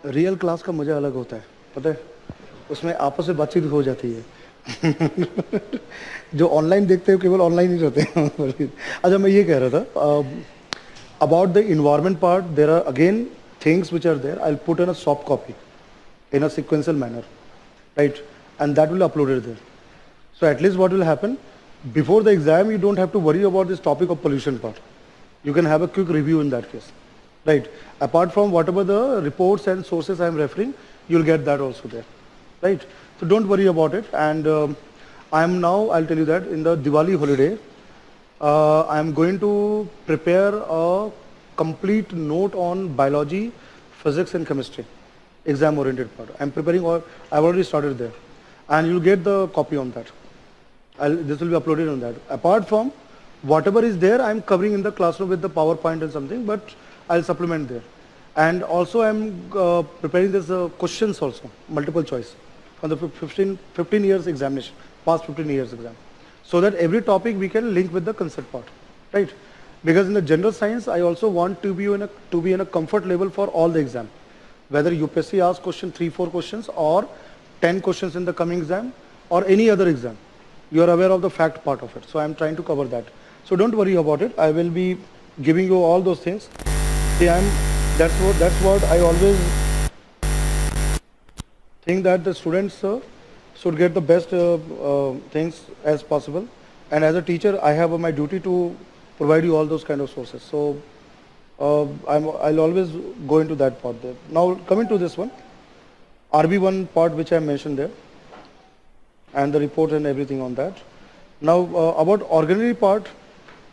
Real class का मज़ा अलग होता है, पता है? उसमें आपस में बातचीत हो जाती है। जो ऑनलाइन देखते हो केवल ऑनलाइन ही रहते हैं। अच्छा मैं ये कह रहा था about the environment part there are again things which are there I put in a soft copy in a sequential manner, right? And that will upload it there. So at least what will happen, before the exam, you don't have to worry about this topic of pollution part. You can have a quick review in that case right? Apart from whatever the reports and sources I am referring, you'll get that also there, right? So don't worry about it. And um, I am now, I'll tell you that in the Diwali holiday, uh, I am going to prepare a complete note on biology, physics and chemistry, exam oriented part. I'm preparing or I've already started there. And you'll get the copy on that. I'll, this will be uploaded on that. Apart from whatever is there, I'm covering in the classroom with the PowerPoint and something, but I'll supplement there. And also I'm uh, preparing this uh, questions also, multiple choice, from the 15, 15 years examination, past 15 years exam. So that every topic we can link with the concept part, right? Because in the general science, I also want to be in a, to be in a comfort level for all the exam. Whether UPSC asks question, three, four questions or 10 questions in the coming exam or any other exam. You are aware of the fact part of it. So I'm trying to cover that. So don't worry about it. I will be giving you all those things. See, I'm, that's what that's what I always think that the students uh, should get the best uh, uh, things as possible. And as a teacher, I have my duty to provide you all those kind of sources. So uh, I'm, I'll always go into that part there. Now coming to this one, RB1 part which I mentioned there, and the report and everything on that. Now uh, about organelle part,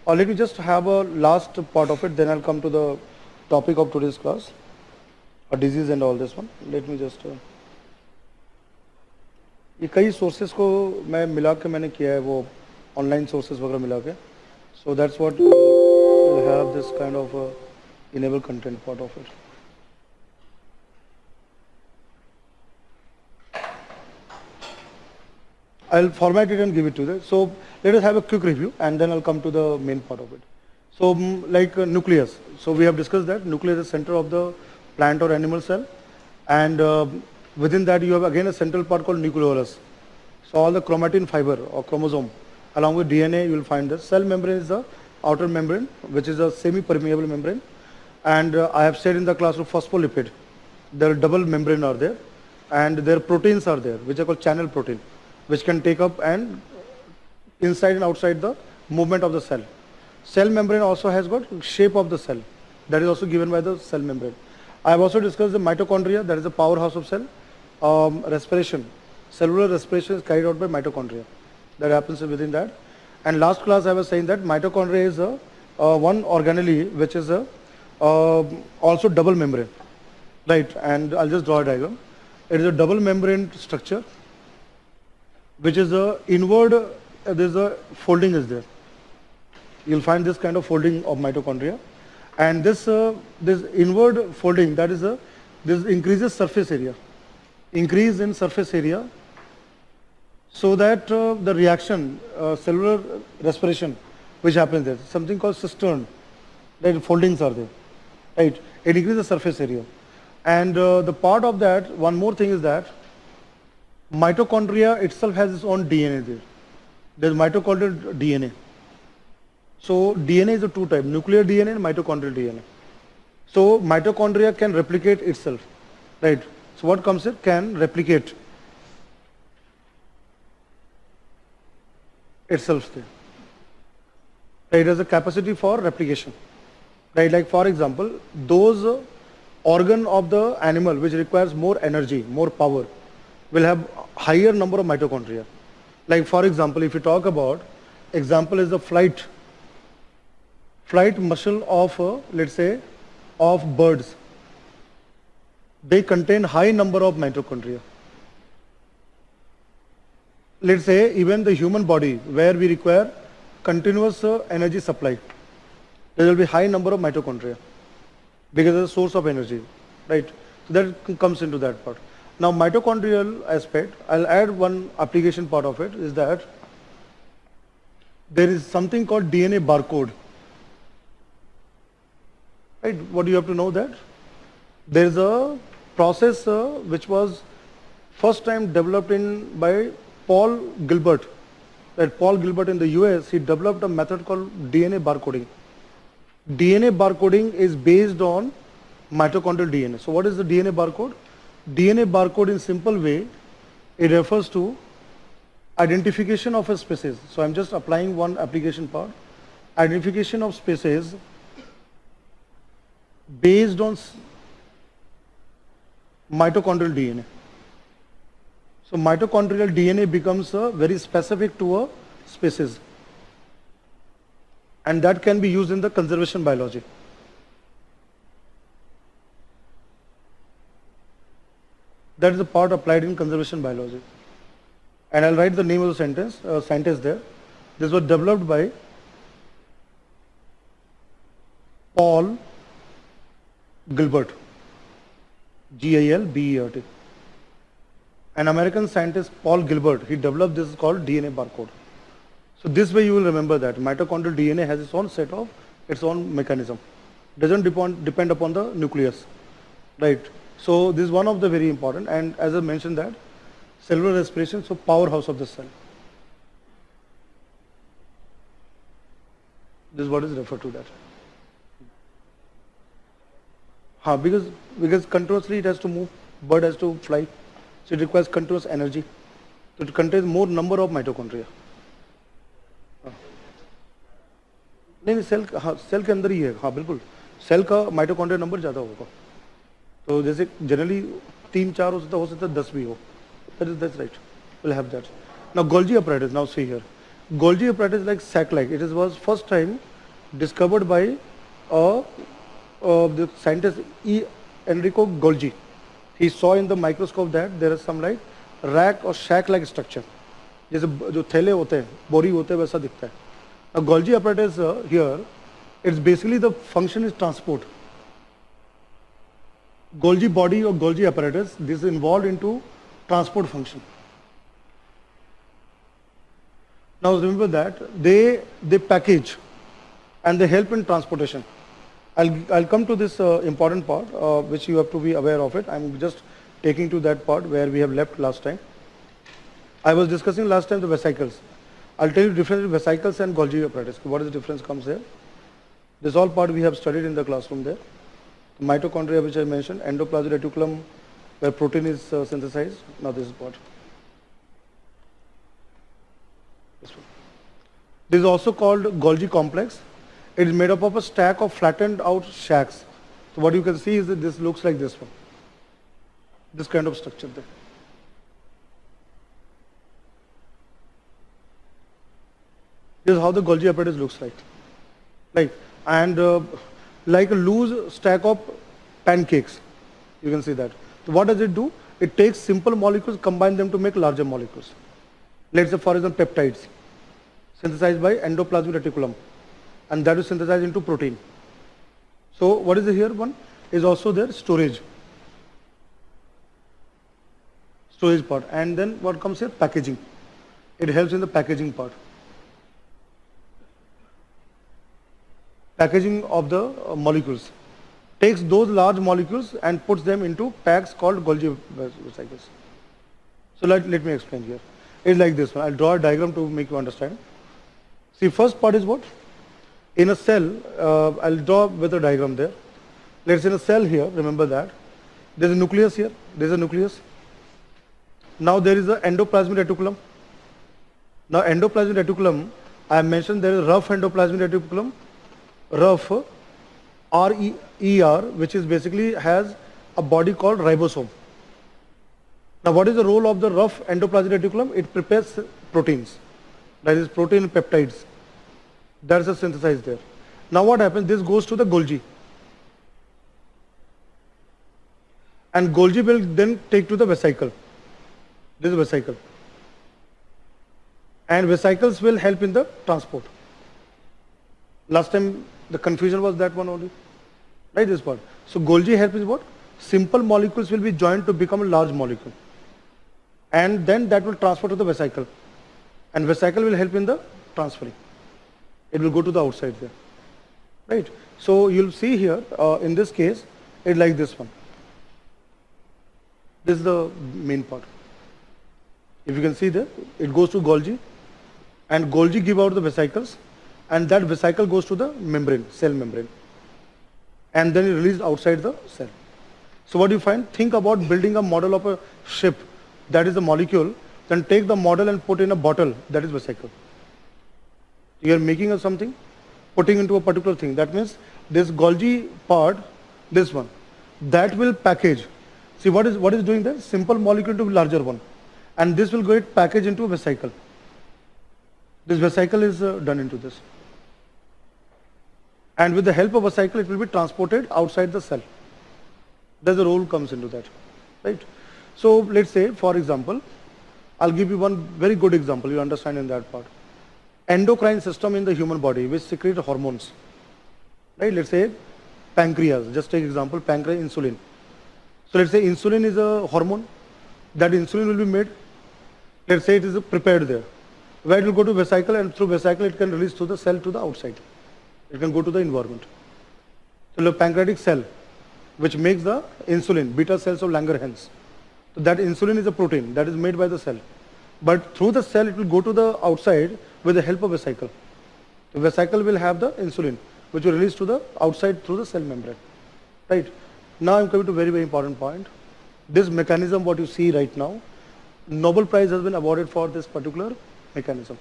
uh, let me just have a last part of it, then I'll come to the topic of today's class, a disease and all this one. Let me just. Uh, ये कई sources को मैं मिला के मैंने किया है वो ऑनलाइन सोर्सेज वगैरह मिला के so that's what have this kind of enable content part of it. I'll format it and give it to them. So let us have a quick review and then I'll come to the main part of it. So mm, like uh, nucleus, so we have discussed that nucleus is center of the plant or animal cell and uh, within that you have again a central part called nucleolus. So all the chromatin fiber or chromosome along with DNA you will find that cell membrane is the outer membrane which is a semi-permeable membrane and uh, I have said in the class of phospholipid there are double membrane are there and their proteins are there which are called channel protein which can take up and inside and outside the movement of the cell. Cell membrane also has got shape of the cell. That is also given by the cell membrane. I have also discussed the mitochondria, that is the powerhouse of cell. Um, respiration, cellular respiration is carried out by mitochondria. That happens within that. And last class I was saying that mitochondria is a, uh, one organelle which is a also double membrane. Right, and I'll just draw a diagram. It is a double membrane structure which is a inward, uh, there is a folding is there you'll find this kind of folding of mitochondria. And this, uh, this inward folding, that is a, this increases surface area, increase in surface area, so that uh, the reaction, uh, cellular respiration, which happens there, something called cistern, that foldings are there, right? It increases the surface area. And uh, the part of that, one more thing is that mitochondria itself has its own DNA there. There's mitochondrial DNA. So DNA is a two type, nuclear DNA and mitochondrial DNA. So mitochondria can replicate itself, right? So what comes here can replicate itself there. It has a capacity for replication, right? Like for example, those organ of the animal which requires more energy, more power, will have higher number of mitochondria. Like for example, if you talk about, example is the flight flight muscle of, uh, let's say, of birds. They contain high number of mitochondria. Let's say even the human body where we require continuous uh, energy supply, there will be high number of mitochondria because it's a source of energy, right? So that comes into that part. Now mitochondrial aspect, I'll add one application part of it is that there is something called DNA barcode. Right? What do you have to know that? There is a process uh, which was first time developed in by Paul Gilbert. That Paul Gilbert in the US, he developed a method called DNA barcoding. DNA barcoding is based on mitochondrial DNA. So what is the DNA barcode? DNA barcode in simple way, it refers to identification of a species. So I'm just applying one application part. Identification of species based on mitochondrial DNA. So mitochondrial DNA becomes very specific to a species and that can be used in the conservation biology. That is the part applied in conservation biology. And I'll write the name of the sentence, uh, scientist there. This was developed by Paul Gilbert, G-I-L-B-E-R-T. An American scientist, Paul Gilbert, he developed this called DNA barcode. So this way you will remember that mitochondrial DNA has its own set of its own mechanism. Doesn't depend, depend upon the nucleus, right? So this is one of the very important and as I mentioned that cellular respiration, so powerhouse of the cell. This is what is referred to that. Ha, because because continuously it has to move, bird has to fly, so it requires continuous energy. So it contains more number of mitochondria. नहीं नहीं cell हाँ cell के अंदर ही है। हाँ बिल्कुल। Cell का mitochondria number ज़्यादा होगा। तो जैसे जनरली तीन, चार हो सकता हो सकता है दस भी हो। That is that right will have that now Golgi apparatus now see here Golgi apparatus like sac it is was first time discovered by the scientist E Enrico Golgi he saw in the microscope that there is समाइक rack और sac like structure जैसे जो थैले होते हैं, बोरी होते हैं, वैसा दिखता है। A Golgi apparatus uh, here, it's basically the function is transport. Golgi body or Golgi apparatus, this is involved into transport function. Now remember that they, they package and they help in transportation. I'll, I'll come to this uh, important part uh, which you have to be aware of it. I'm just taking to that part where we have left last time. I was discussing last time the vesicles. I'll tell you difference between vesicles and Golgi apparatus. What is the difference comes there? This all part we have studied in the classroom there mitochondria which I mentioned, endoplasmic reticulum where protein is uh, synthesized. Now this is what. This, this is also called Golgi complex. It is made up of a stack of flattened out shacks. So what you can see is that this looks like this one. This kind of structure there. This is how the Golgi apparatus looks like. Like, and uh, like a loose stack of pancakes. You can see that. So what does it do? It takes simple molecules, combine them to make larger molecules. Let's say for example peptides, synthesized by endoplasmic reticulum, and that is synthesized into protein. So what is here one? Is also there storage. Storage part. And then what comes here? Packaging. It helps in the packaging part. Packaging of the uh, molecules. Takes those large molecules and puts them into packs called Golgi vesicles. So let, let me explain here. It's like this one. I'll draw a diagram to make you understand. See, first part is what? In a cell, uh, I'll draw with a diagram there. Let's say in a cell here, remember that. There's a nucleus here. There's a nucleus. Now there is an endoplasmic reticulum. Now endoplasmic reticulum, I mentioned there is rough endoplasmic reticulum rough RER, which is basically has a body called ribosome. Now what is the role of the rough endoplasmic reticulum? It prepares proteins, that is protein peptides. That's a synthesized there. Now what happens? This goes to the Golgi. And Golgi will then take to the vesicle. This is vesicle. And vesicles will help in the transport. Last time the confusion was that one only. Right, this part. So Golgi help is what? simple molecules will be joined to become a large molecule. And then that will transfer to the vesicle. And vesicle will help in the transferring. It will go to the outside there. Right? So you'll see here, uh, in this case, it like this one. This is the main part. If you can see there, it goes to Golgi and Golgi give out the vesicles and that vesicle goes to the membrane, cell membrane and then it released outside the cell. So what do you find? Think about building a model of a ship that is a molecule, then take the model and put in a bottle that is vesicle. You are making a something, putting into a particular thing. That means this Golgi part, this one, that will package. See what is what is doing there? Simple molecule to larger one. And this will get packaged into a vesicle. This vesicle is uh, done into this. And with the help of a cycle, it will be transported outside the cell. There's a role comes into that, right? So let's say, for example, I'll give you one very good example. You understand in that part. Endocrine system in the human body, which secrete hormones, right? Let's say pancreas. Just take example, pancreas insulin. So let's say insulin is a hormone. That insulin will be made. Let's say it is prepared there. Where it will go to vesicle and through vesicle it can release to the cell to the outside. It can go to the environment. So the pancreatic cell, which makes the insulin, beta cells of Langerhans. So that insulin is a protein that is made by the cell. But through the cell, it will go to the outside with the help of a vesicle. The vesicle will have the insulin, which will release to the outside through the cell membrane. Right? Now I'm coming to very, very important point. This mechanism, what you see right now, Nobel Prize has been awarded for this particular mechanism.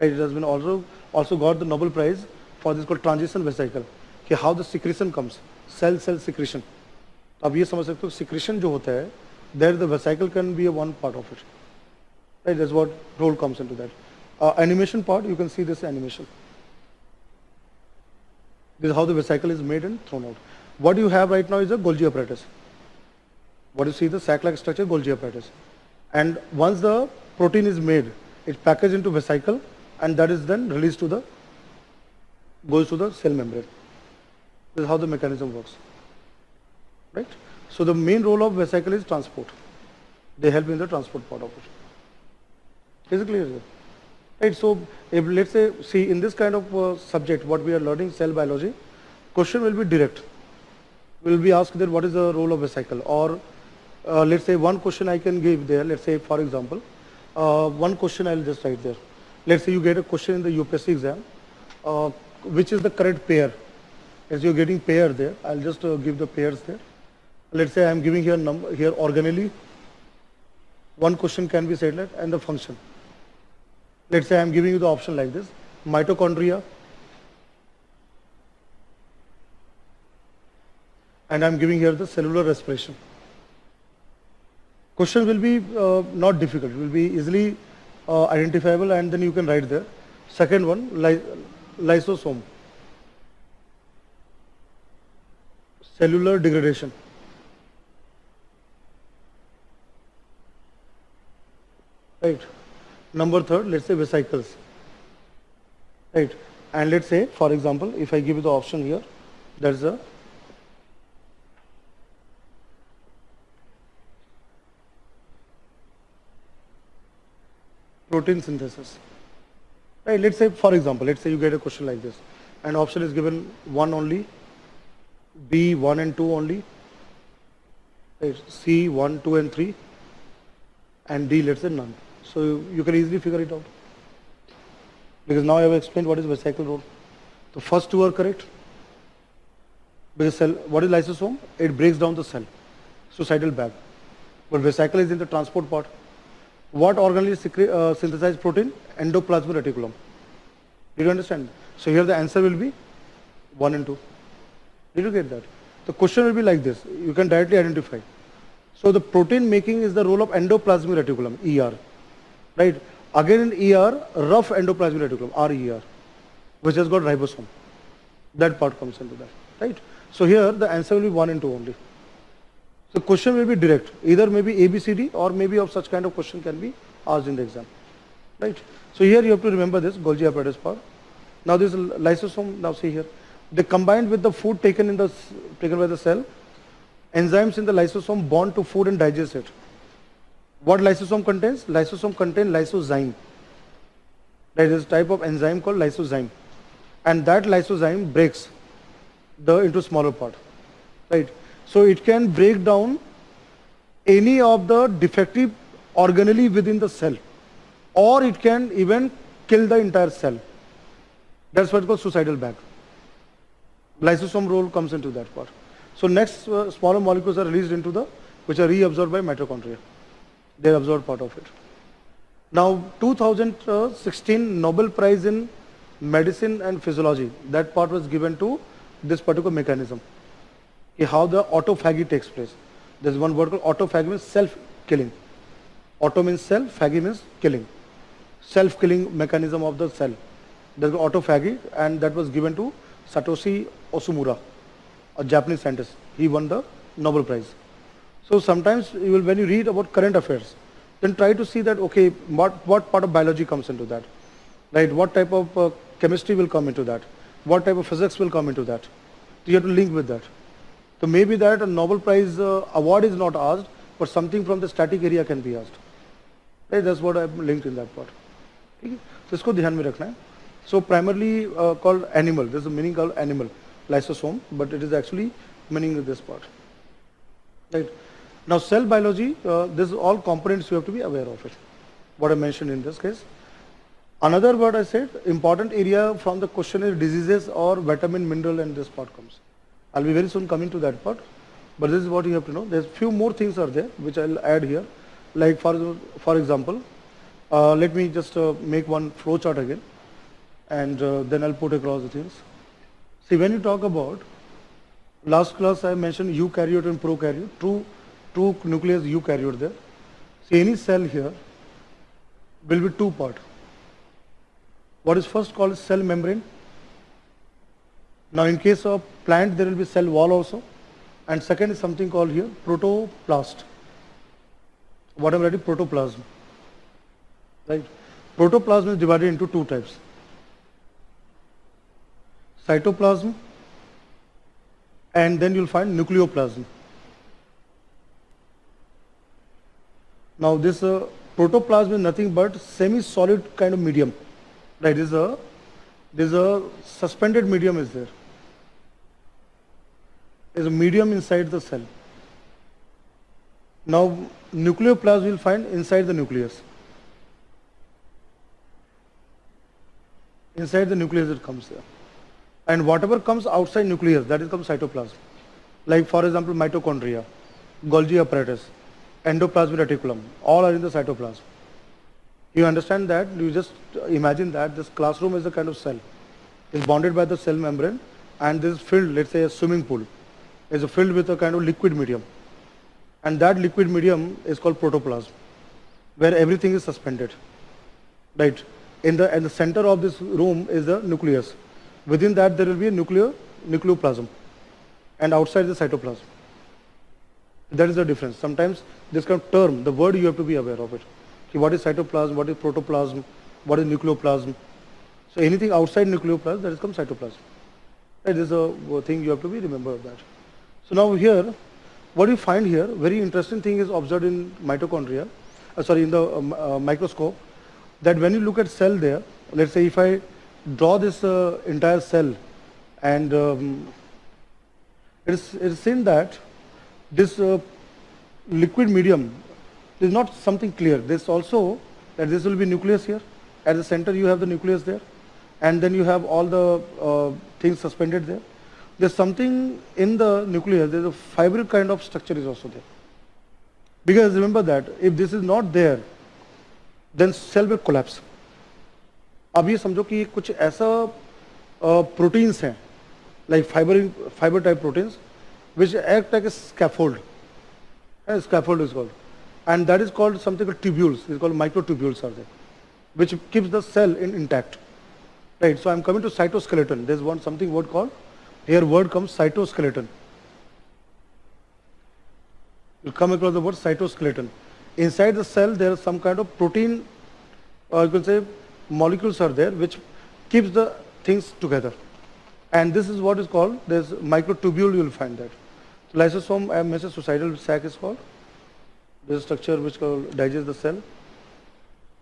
Right? It has been also, also got the Nobel Prize for this called transition vesicle कि how the secretion comes cell cell secretion अब ये समझ सकते हो secretion जो होता है there the vesicle can be a one part of it right that's what role comes into that uh, animation part you can see this animation this is how the vesicle is made and thrown out what you have right now is a Golgi apparatus what you see the sac-like structure Golgi apparatus and once the protein is made it's packaged into vesicle and that is then released to the goes to the cell membrane. This is how the mechanism works. Right? So the main role of vesicle is transport. They help in the transport part of it. Is it clear? Right, so if let's say, see in this kind of uh, subject, what we are learning, cell biology, question will be direct. Will be asked that what is the role of vesicle or uh, let's say one question I can give there, let's say for example, uh, one question I'll just write there. Let's say you get a question in the UPSC exam, uh, which is the correct pair. As you're getting pair there, I'll just uh, give the pairs there. Let's say I'm giving here number here organelle. One question can be said like and the function. Let's say I'm giving you the option like this: mitochondria, and I'm giving here the cellular respiration. Question will be uh, not difficult, will be easily uh, identifiable and then you can write there. Second one, lysosome cellular degradation right number third let's say vesicles right and let's say for example if I give the option here that is a protein synthesis. Right, let's say, for example, let's say you get a question like this, and option is given 1 only, B 1 and 2 only, right, C 1, 2 and 3, and D let's say none. So you, can easily figure it out. Because now I have explained what is vesicle role. The first two are correct. Because cell, what is lysosome? It breaks down the cell, suicidal bag. But vesicle is in the transport part. What organelle uh, synthesized protein? Endoplasmic reticulum. Did you understand? So here the answer will be 1 and 2. Did you get that? The question will be like this. You can directly identify. So the protein making is the role of endoplasmic reticulum, ER. Right? Again in ER, rough endoplasmic reticulum, RER, which has got ribosome. That part comes into that. Right? So here the answer will be 1 and 2 only. So question will be direct. Either maybe ABCD or maybe of such kind of question can be asked in the exam. Right? So here you have to remember this Golgi apparatus part. Now this lysosome, now see here. They combined with the food taken in the taken by the cell enzymes in the lysosome bond to food and digest it. What lysosome contains? Lysosome contains lysozyme. There is a type of enzyme called lysozyme. And that lysozyme breaks the into smaller part. Right? So it can break down any of the defective organelle within the cell. Or it can even kill the entire cell. That's what's called suicidal bag. Lysosome role comes into that part. So next uh, smaller molecules are released into the, which are reabsorbed by mitochondria. They absorb part of it. Now 2016 Nobel Prize in Medicine and Physiology, that part was given to this particular mechanism. How the autophagy takes place. There's one word called autophagy means self-killing. Auto means self, phagy means killing. Self-killing mechanism of the cell. There's autophagy and that was given to Satoshi Osumura, a Japanese scientist. He won the Nobel Prize. So sometimes you will, when you read about current affairs, then try to see that, okay, what, what part of biology comes into that? Right? What type of uh, chemistry will come into that? What type of physics will come into that? You have to link with that. So maybe that a Nobel Prize uh, award is not asked, but something from the static area can be asked. Right? That's what I've linked in that part. Okay? So इसको ध्यान में रखना है. So primarily uh, called animal. There's a meaning called animal, lysosome, but it is actually meaning of this part. Right. Now cell biology, uh, this is all components you have to be aware of it. What I mentioned in this case. Another word I said, important area from the question is diseases or vitamin, mineral and this part comes. I'll be very soon coming to that part. But this is what you have to know. There's few more things are there which I'll add here. Like for, for example, uh, let me just uh, make one flow chart again and uh, then I'll put across the things. See when you talk about, last class I mentioned eukaryote and prokaryote, true two nucleus eukaryote there. See any cell here will be two part. What is first called cell membrane. Now in case of plant there will be cell wall also and second is something called here protoplast. What I'm writing protoplasm. Right. Protoplasm is divided into two types. Cytoplasm and then you'll find nucleoplasm. Now this uh, protoplasm is nothing but semi-solid kind of medium. Right, this is a, this is a suspended medium is there. There's a medium inside the cell. Now nucleoplasm will find inside the nucleus. Inside the nucleus it comes there. And whatever comes outside nucleus, that is comes cytoplasm. Like for example mitochondria, Golgi apparatus, endoplasmic reticulum, all are in the cytoplasm. You understand that? You just imagine that this classroom is a kind of cell. It's bonded by the cell membrane and this is filled, let's say a swimming pool, is filled with a kind of liquid medium. And that liquid medium is called protoplasm, where everything is suspended. Right? In the, in the center of this room is the nucleus. Within that there will be a nuclear, nucleoplasm and outside the cytoplasm. That is the difference. Sometimes this kind of term, the word you have to be aware of it. What is cytoplasm, what is protoplasm, what is nucleoplasm. So anything outside nucleoplasm, that is called cytoplasm. That is a thing you have to be remember of that. So now here, what you find here, very interesting thing is observed in mitochondria, uh, sorry, in the um, uh, microscope, that when you look at cell there, let's say if I draw this uh, entire cell and um, it is, it is seen that this uh, liquid medium is not something clear. This also that this will be nucleus here. At the center you have the nucleus there and then you have all the uh, things suspended there There's something in the nucleus, there's a fibril kind of structure is also there. Because remember that if this is not there, then cell will collapse. अब ये समझो कि कुछ ऐसा proteins हैं like fibre fibre type proteins which act like a scaffold. A scaffold is called. And that is called something called tubules. It's called microtubules are there, which keeps the cell in intact. Right. So I'm coming to cytoskeleton. There's one something word called, here word comes cytoskeleton. You come across the word cytoskeleton. Inside the cell there is some kind of protein, or you can say molecules are there which keeps the things together. And this is what is called, there's microtubule you will find that. Lysosome, mentioned suicidal sac is called. This is structure which called digests the cell.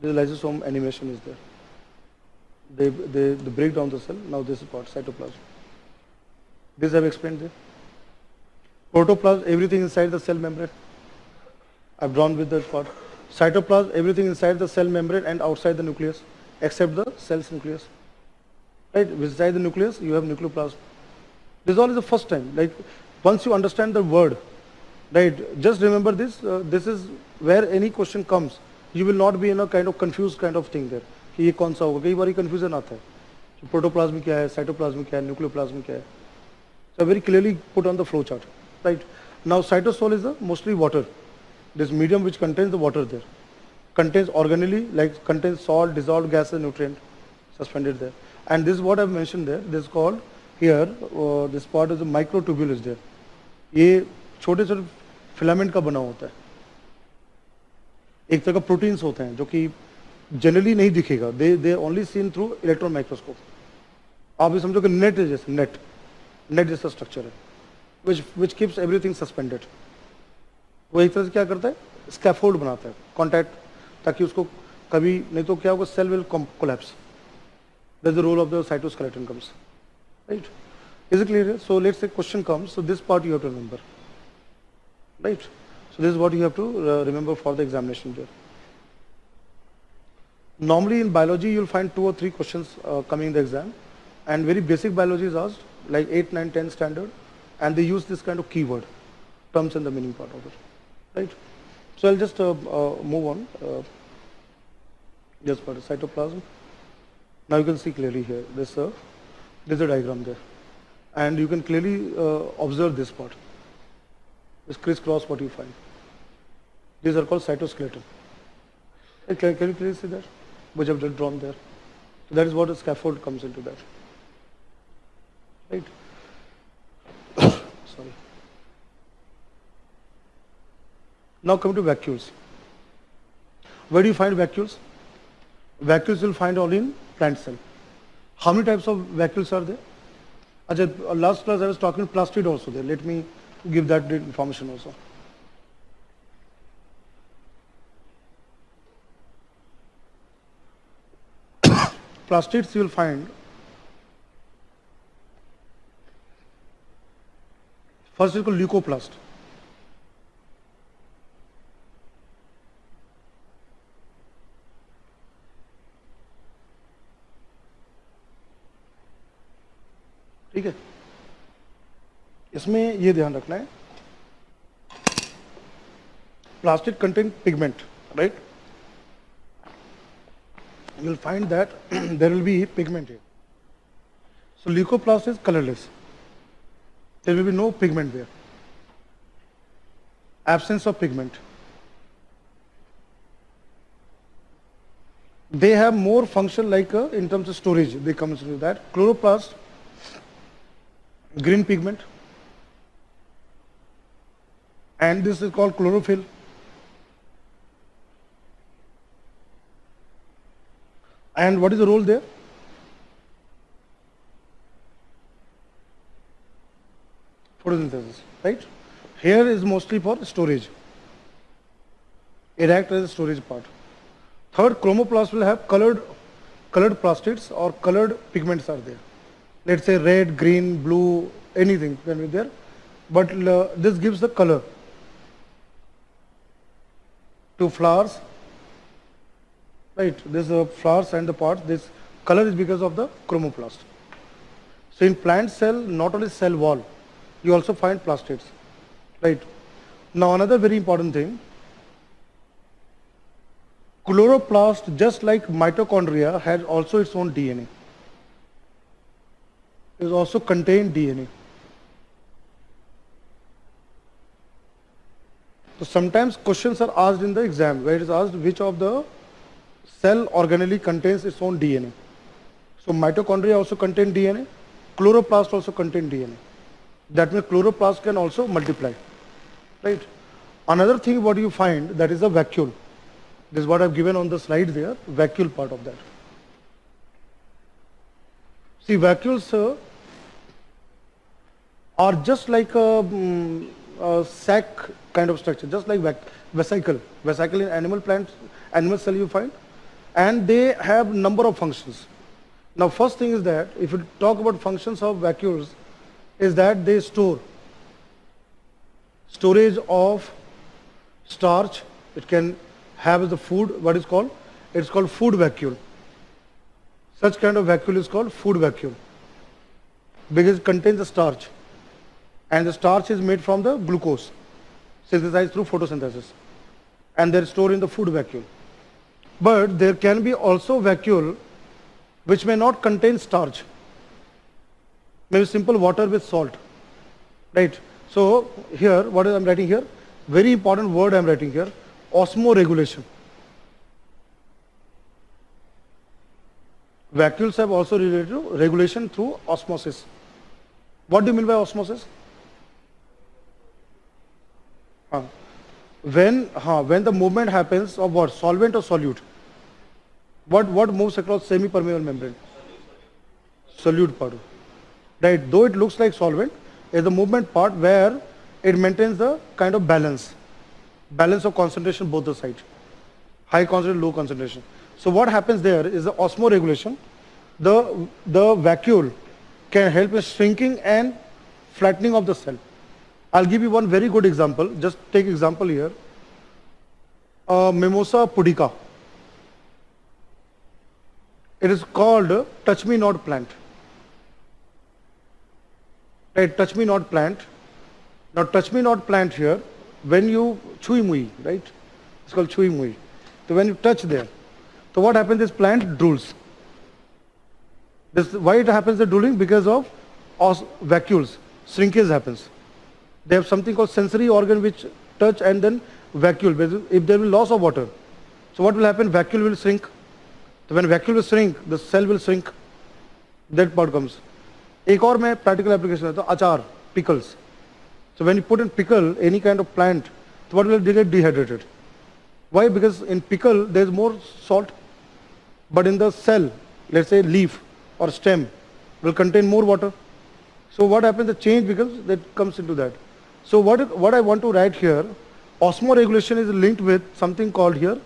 This lysosome animation is there. They, they, they break down the cell. Now this is part, cytoplasm. This I've explained there. Protoplasm, everything inside the cell membrane. I've drawn with that part. Cytoplasm, everything inside the cell membrane and outside the nucleus, except the cell's nucleus. Right, inside the nucleus, you have nucleoplasm. This all is the first time. Like, once you understand the word, right, just remember this, uh, this is where any question comes, you will not be in a kind of confused kind of thing there. कि ये कौन सा होगा कई बार confusion आता है protoplasm क्या है साइटोप्लाज्म क्या है न्यूक्लियोप्लाज्म क्या है so very clearly put on the flow chart right now cytosol is the mostly water this medium which contains the water there contains organelle like contains salt dissolved gases nutrient suspended there and this is what i've mentioned there this is called here uh, this part is the microtubule is there ये छोटे छोटे filament का बना होता है एक तरह का प्रोटीन्स होते हैं जो कि जनरली नहीं दिखेगा they they only seen through electron microscope आप ये समझो कि नेट है जैसे नेट नेट जैसा स्ट्रक्चर है which which keeps everything suspended वो एक तरह से क्या करता है स्कैफोल्ड बनाता है कॉन्टैक्ट ताकि उसको कभी नहीं तो क्या होगा cell will collapse that the role of the cytoskeleton comes right is it clear so let's say question comes so this part you have to remember right so this what you have to remember for the examination there normally in biology you'll find two or three questions uh, coming in the exam and very basic biology is asked like 8 9 10 standard and they use this kind of keyword terms and the meaning part of it right? So I'll just uh, uh, move on. Uh, just for the cytoplasm. Now you can see clearly here, this, uh, there's a diagram there. And you can clearly uh, observe this part. This crisscross what you find. These are called cytoskeleton. Can, can you clearly see that? Which I've drawn there. That is what a scaffold comes into that. Right? Sorry. Now come to vacuoles. Where do you find vacuoles? Vacuoles you'll find all in plant cell. How many types of vacuoles are there? Ajay, last class I was talking plastid also there. Let me give that information also. plastids you will find first is called leukoplast. ठीक है? इसमें यह ध्यान रखना है। Plastic content pigment right you will find that there will be pigment so leucoplast is colourless There will be no pigment there. Absence of pigment. They have more function like uh, in terms of storage. They come to that. Chloroplast green pigment and this is called chlorophyll and what is the role there photosynthesis right here is mostly for storage it acts as a storage part third chromoplast will have colored colored plastids or colored pigments are there let's say red, green, blue, anything can be there. But uh, this gives the color to flowers, right? This uh, flowers and the parts, this color is because of the chromoplast. So in plant cell, not only cell wall, you also find plastids, right? Now another very important thing, chloroplast, just like mitochondria, has also its own DNA is also contain DNA. So sometimes questions are asked in the exam where it is asked which of the cell organelle contains its own DNA. So mitochondria also contain DNA, chloroplast also contain DNA. That means chloroplast can also multiply, right? Another thing what you find that is a vacuole. This is what I've given on the slide there, vacuole part of that. See vacuoles are just like a, um, uh, sac kind of structure, just like vesicle. Vesicle in animal plants, animal cell you find. And they have number of functions. Now first thing is that if you talk about functions of vacuoles, is that they store storage of starch. It can have the food, what is called? It's called food vacuole. Such kind of vacuole is called food vacuole because it contains the starch and the starch is made from the glucose synthesized through photosynthesis and they're stored in the food vacuole. But there can be also vacuole which may not contain starch, maybe simple water with salt, right? So here, what I'm writing here, very important word I'm writing here, osmoregulation. Vacuoles have also related to regulation through osmosis. What do you mean by osmosis? Uh, when, uh, when the movement happens of what? Solvent or solute? What, what moves across semi-permeable membrane? Solute part. Right, though it looks like solvent, is the movement part where it maintains the kind of balance. Balance of concentration both the sides. High concentration, low concentration. So what happens there is the osmoregulation. The, the vacuole can help in shrinking and flattening of the cell. I'll give you one very good example. Just take example here. Uh, Mimosa pudica. It is called touch me not plant. Touch me not plant. Now touch me not plant here, when you chui mui, right? It's called chui mui. So when you touch there, so what happens? This plant drools. This, why it happens the drooling? Because of os vacuoles, shrinkage happens. They have something called sensory organ which touch and then vacuole. If there will loss of water, so what will happen? Vacuole will shrink. So when vacuole will shrink, the cell will shrink. That part comes. एक और मैं practical application है तो अचार pickles. So when you put in pickle any kind of plant, so what will get dehydrated? Why? Because in pickle there is more salt, but in the cell, let's say leaf or stem, will contain more water. So what happens? The change because that comes into that. So what, what I want to write here, osmoregulation is linked with something called here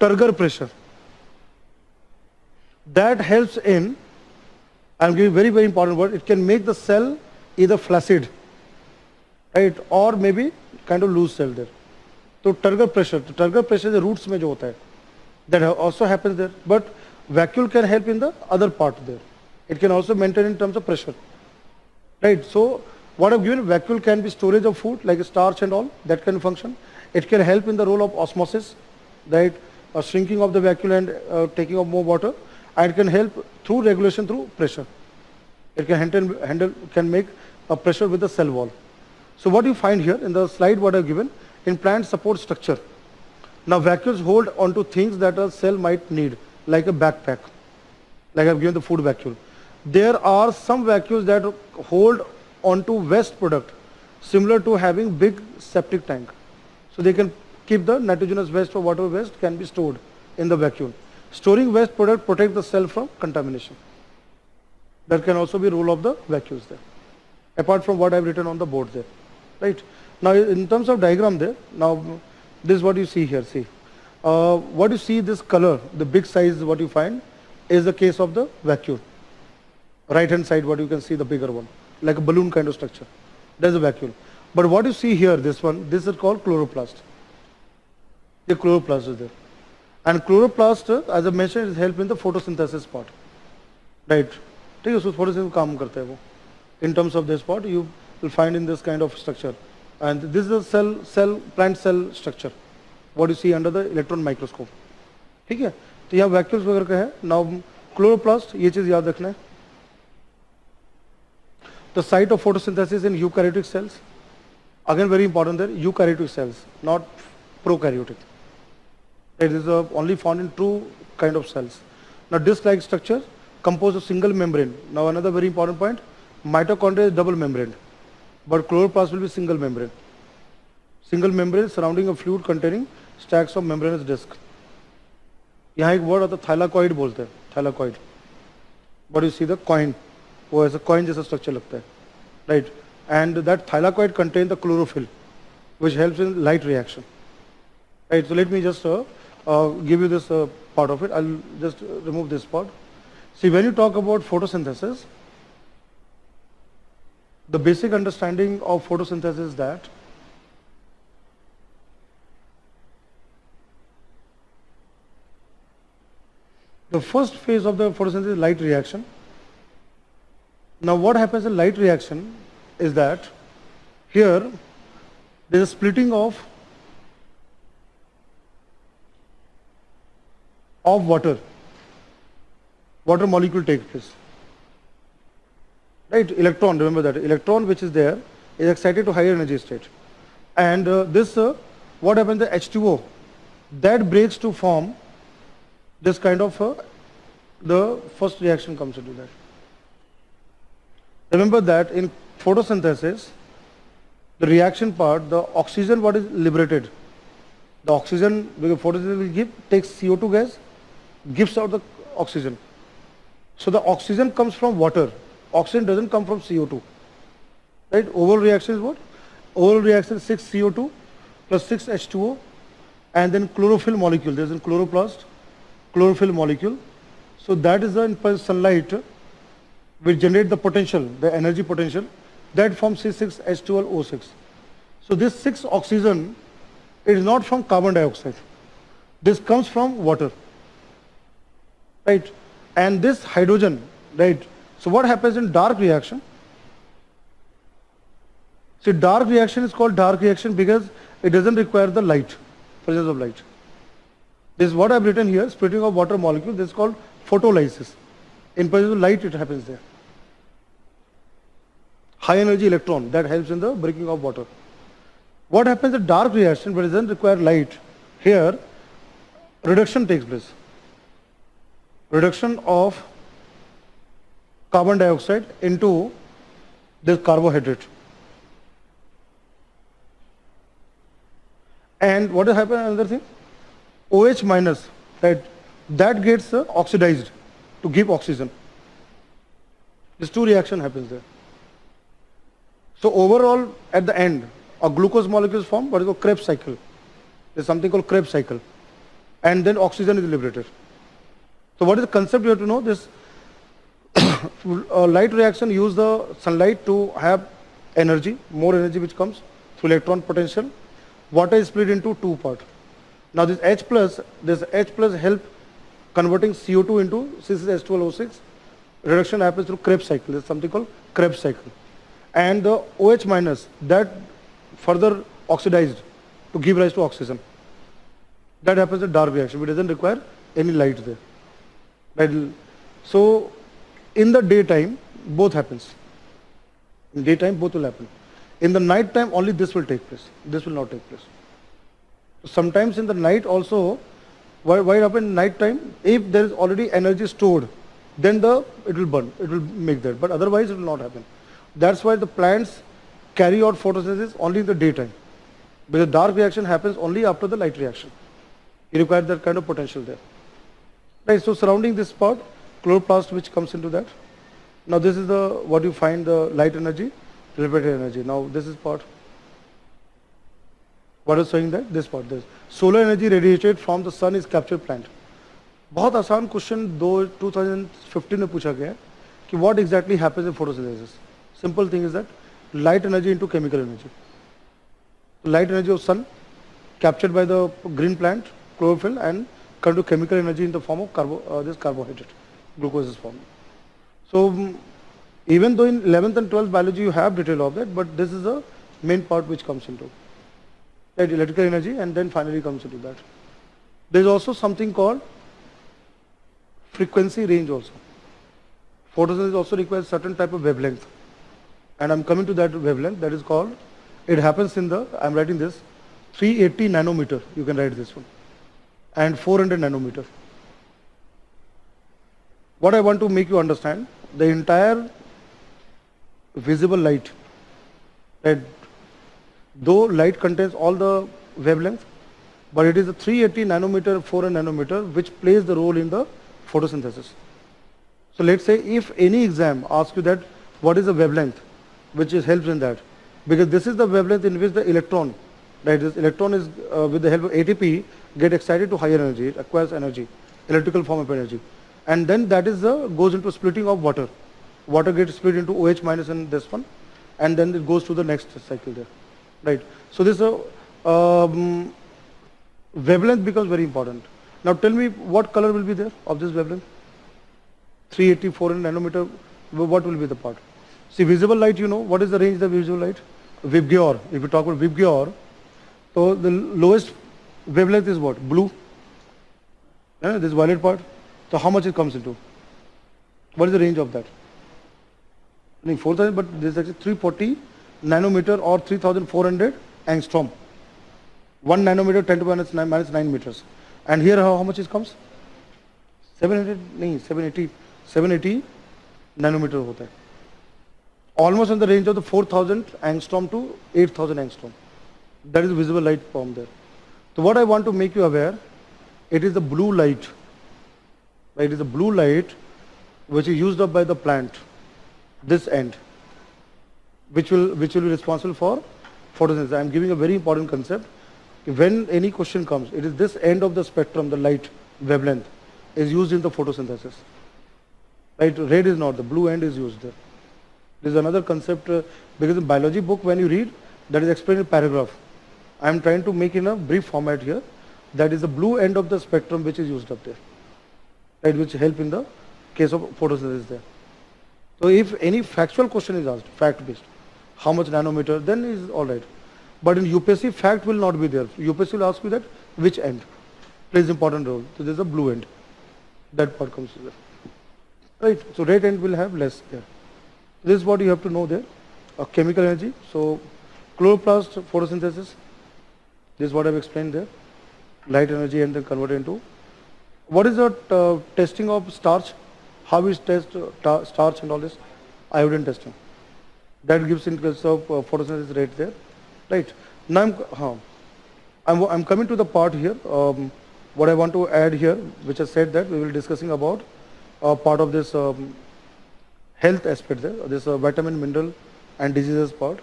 turgor pressure. That helps in, I'm giving very, very important word, it can make the cell either flaccid, right, or maybe kind of loose cell there. So turgor pressure, the turgor pressure the roots mein jo hota hai. That also happens there. But vacuole can help in the other part there. It can also maintain in terms of pressure. Right. So what I've given, vacuole can be storage of food like starch and all, that can function. It can help in the role of osmosis, right, uh, shrinking of the vacuole and uh, taking of more water. And can help through regulation through pressure. It can handle, handle can make a pressure with the cell wall. So what you find here in the slide what I've given, in plant support structure. Now vacuoles hold onto things that a cell might need, like a backpack, like I've given the food vacuole. There are some vacuoles that hold onto waste product, similar to having big septic tank. So they can keep the nitrogenous waste or water waste can be stored in the vacuole. Storing waste product protect the cell from contamination. That can also be role of the vacuoles there. Apart from what I've written on the board there. Right. Now in terms of diagram there, now this is what you see here, see. Uh, what you see this color, the big size what you find is the case of the vacuole. Right hand side what you can see the bigger one like a balloon kind of structure. There's a vacuole. But what you see here, this one, this is called chloroplast. The chloroplast is there. And chloroplast, as I mentioned, is help in the photosynthesis part. Right? ठीक है उसमें photosynthesis काम करता है वो in terms of this part you will find in this kind of structure and this is a cell cell plant cell structure what you see under the electron microscope ठीक है तो यहाँ vacuoles वगैरह का है now chloroplast ये चीज़ याद रखना है the site of photosynthesis in eukaryotic cells, again very important there, eukaryotic cells, not prokaryotic. It is uh, only found in two kind of cells. Now disc-like structure composed of single membrane. Now another very important point, mitochondria is double membrane, but chloroplast will be single membrane. Single membrane surrounding a fluid containing stacks of membranous disc. यहाँ एक word आता है thylakoid बोलते हैं thylakoid but you see the coin वो ऐसा coin जैसा structure लगता है right and that thylakoid contain the chlorophyll which helps in light reaction. Right, so let me just uh, give you this uh, part of it. I'll just remove this part. See, when you talk about photosynthesis, the basic understanding of photosynthesis is that the first phase of the photosynthesis is light reaction. Now what happens in light reaction is that here there is splitting of of water. Water molecule takes place. Right, electron, remember that. Electron which is there is excited to higher energy state. And uh, this, uh, what happens the H2O, that breaks to form this kind of, uh, the first reaction comes into that. Remember that in photosynthesis, the reaction part, the oxygen what is liberated, the oxygen, because photosynthesis will give, takes CO2 gas, gives out the oxygen. So the oxygen comes from water. Oxygen doesn't come from CO2. Right? Overall reaction is what? Overall reaction is 6 CO2 plus 6 H2O and then chlorophyll molecule. There's a chloroplast, chlorophyll molecule. So that is the sunlight which generate the potential, the energy potential that forms C6H12O6. So this 6 oxygen is not from carbon dioxide. This comes from water. Right? And this hydrogen, right? So what happens in dark reaction? See, dark reaction is called dark reaction because it doesn't require the light, presence of light. This is what I've written here, splitting of water molecule. This is called photolysis. In presence of light, it happens there. High energy electron that helps in the breaking of water. What happens in dark reaction, but it doesn't require light? Here, reduction takes place. Reduction of carbon dioxide into this carbohydrate. And what will happen another thing? OH minus, right? That gets uh, oxidized to give oxygen. This two reaction happens there. So overall, at the end, a glucose molecule is formed, what is called Krebs cycle. There's something called Krebs cycle. And then oxygen is liberated. So what is the concept you have to know? This uh, light reaction use the sunlight to have energy, more energy which comes through electron potential. Water is split into two parts. Now this H plus, this H plus help converting CO2 into C6H12O6. Reduction happens through Krebs cycle. There's something called Krebs cycle. And the OH minus that further oxidized to give rise to oxygen. That happens in dark reaction. It doesn't require any light there. Right? So in the daytime, both happens. In daytime, both will happen. In the night time, only this will take place. This will not take place. Sometimes in the night also, why, why happen night time? If there is already energy stored, then the it will burn. It will make that. But otherwise, it will not happen. That's why the plants carry out photosynthesis only in the daytime. Because dark reaction happens only after the light reaction. You require that kind of potential there. Right, so surrounding this part, chloroplast which comes into that. Now this is the what you find the light energy, refracted energy. Now this is part. What is showing that? This part. This solar energy radiated from the sun is captured plant. बहुत आसान question दो 2015 में पूछा गया कि what exactly happens in photosynthesis. Simple thing is that light energy into chemical energy. Light energy of sun captured by the green plant, chlorophyll, and come to chemical energy in the form of carbo, uh, this carbohydrate glucose is formed. So um, even though in 11th and 12th biology you have detail of that, but this is the main part which comes into that electrical energy and then finally comes into that. There is also something called frequency range also. Photosynthesis also requires certain type of wavelength. And I'm coming to that wavelength that is called, it happens in the, I'm writing this, 380 nanometer, you can write this one, and 400 nanometer. What I want to make you understand, the entire visible light, that though light contains all the wavelength, but it is a 380 nanometer, 400 nanometer, which plays the role in the photosynthesis. So let's say if any exam asks you that what is the wavelength, which is helps in that, because this is the wavelength in which the electron Right, this electron is uh, with the help of ATP get excited to higher energy, it acquires energy, electrical form of energy. And then that is the, goes into splitting of water. Water gets split into OH minus and this one, and then it goes to the next cycle there. Right. So this uh, um, wavelength becomes very important. Now tell me what color will be there of this wavelength? 380, 400 nanometer, what will be the part? See visible light, you know, what is the range of the visible light? VIBGYOR, if you talk about VIBGYOR, so the lowest wavelength is what? Blue. Yeah, this violet part. So how much it comes into? What is the range of that? I think 4000, but this is actually 340 nanometer or 3400 angstrom. 1 nanometer 10 to minus 9, minus 9 meters. And here how, how much it comes? 700, no, 780, 780 nanometer hota hai. Almost in the range of the 4000 angstrom to 8000 angstrom. That is visible light form there. So what I want to make you aware, it is the blue light. It is the blue light which is used up by the plant, this end, which will, which will be responsible for photosynthesis. I am giving a very important concept. When any question comes, it is this end of the spectrum, the light wavelength, is used in the photosynthesis. Right? Red is not, the blue end is used there. This is another concept uh, because in biology book when you read, that is explained in paragraph. I am trying to make in a brief format here. That is the blue end of the spectrum which is used up there, right, which help in the case of photosynthesis there. So if any factual question is asked, fact based, how much nanometer, then is all right. But in UPSC, fact will not be there. UPSC will ask you that which end plays important role. So there is a blue end. That part comes there. Right. So red end will have less there. This is what you have to know there. A chemical energy. So chloroplast photosynthesis this is what I've explained there. Light energy and then convert into. What is the uh, testing of starch? How is test uh, starch and all this? Iodine testing. That gives in case of uh, photosynthesis rate there. Right. Now I'm, huh, I'm, I'm coming to the part here. Um, what I want to add here, which I said that we will discussing about uh, part of this um, health aspect there, this uh, vitamin, mineral and diseases part.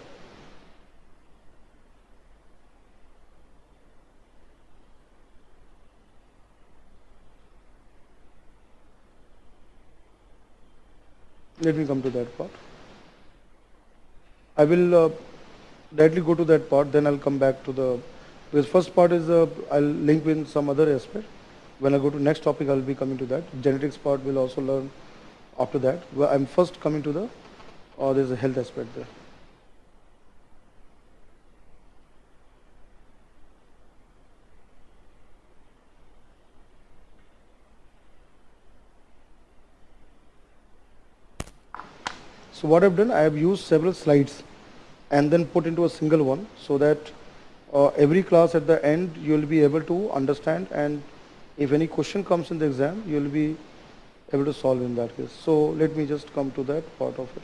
Let me come to that part. I will uh, directly go to that part, then I'll come back to the, this first part is, uh, I'll link in some other aspect. When I go to next topic, I'll be coming to that. Genetics part we'll also learn after that. Well, I'm first coming to the, or uh, there's a health aspect there. So what I've done, I have used several slides and then put into a single one so that uh, every class at the end you will be able to understand and if any question comes in the exam you will be able to solve in that case. So let me just come to that part of it.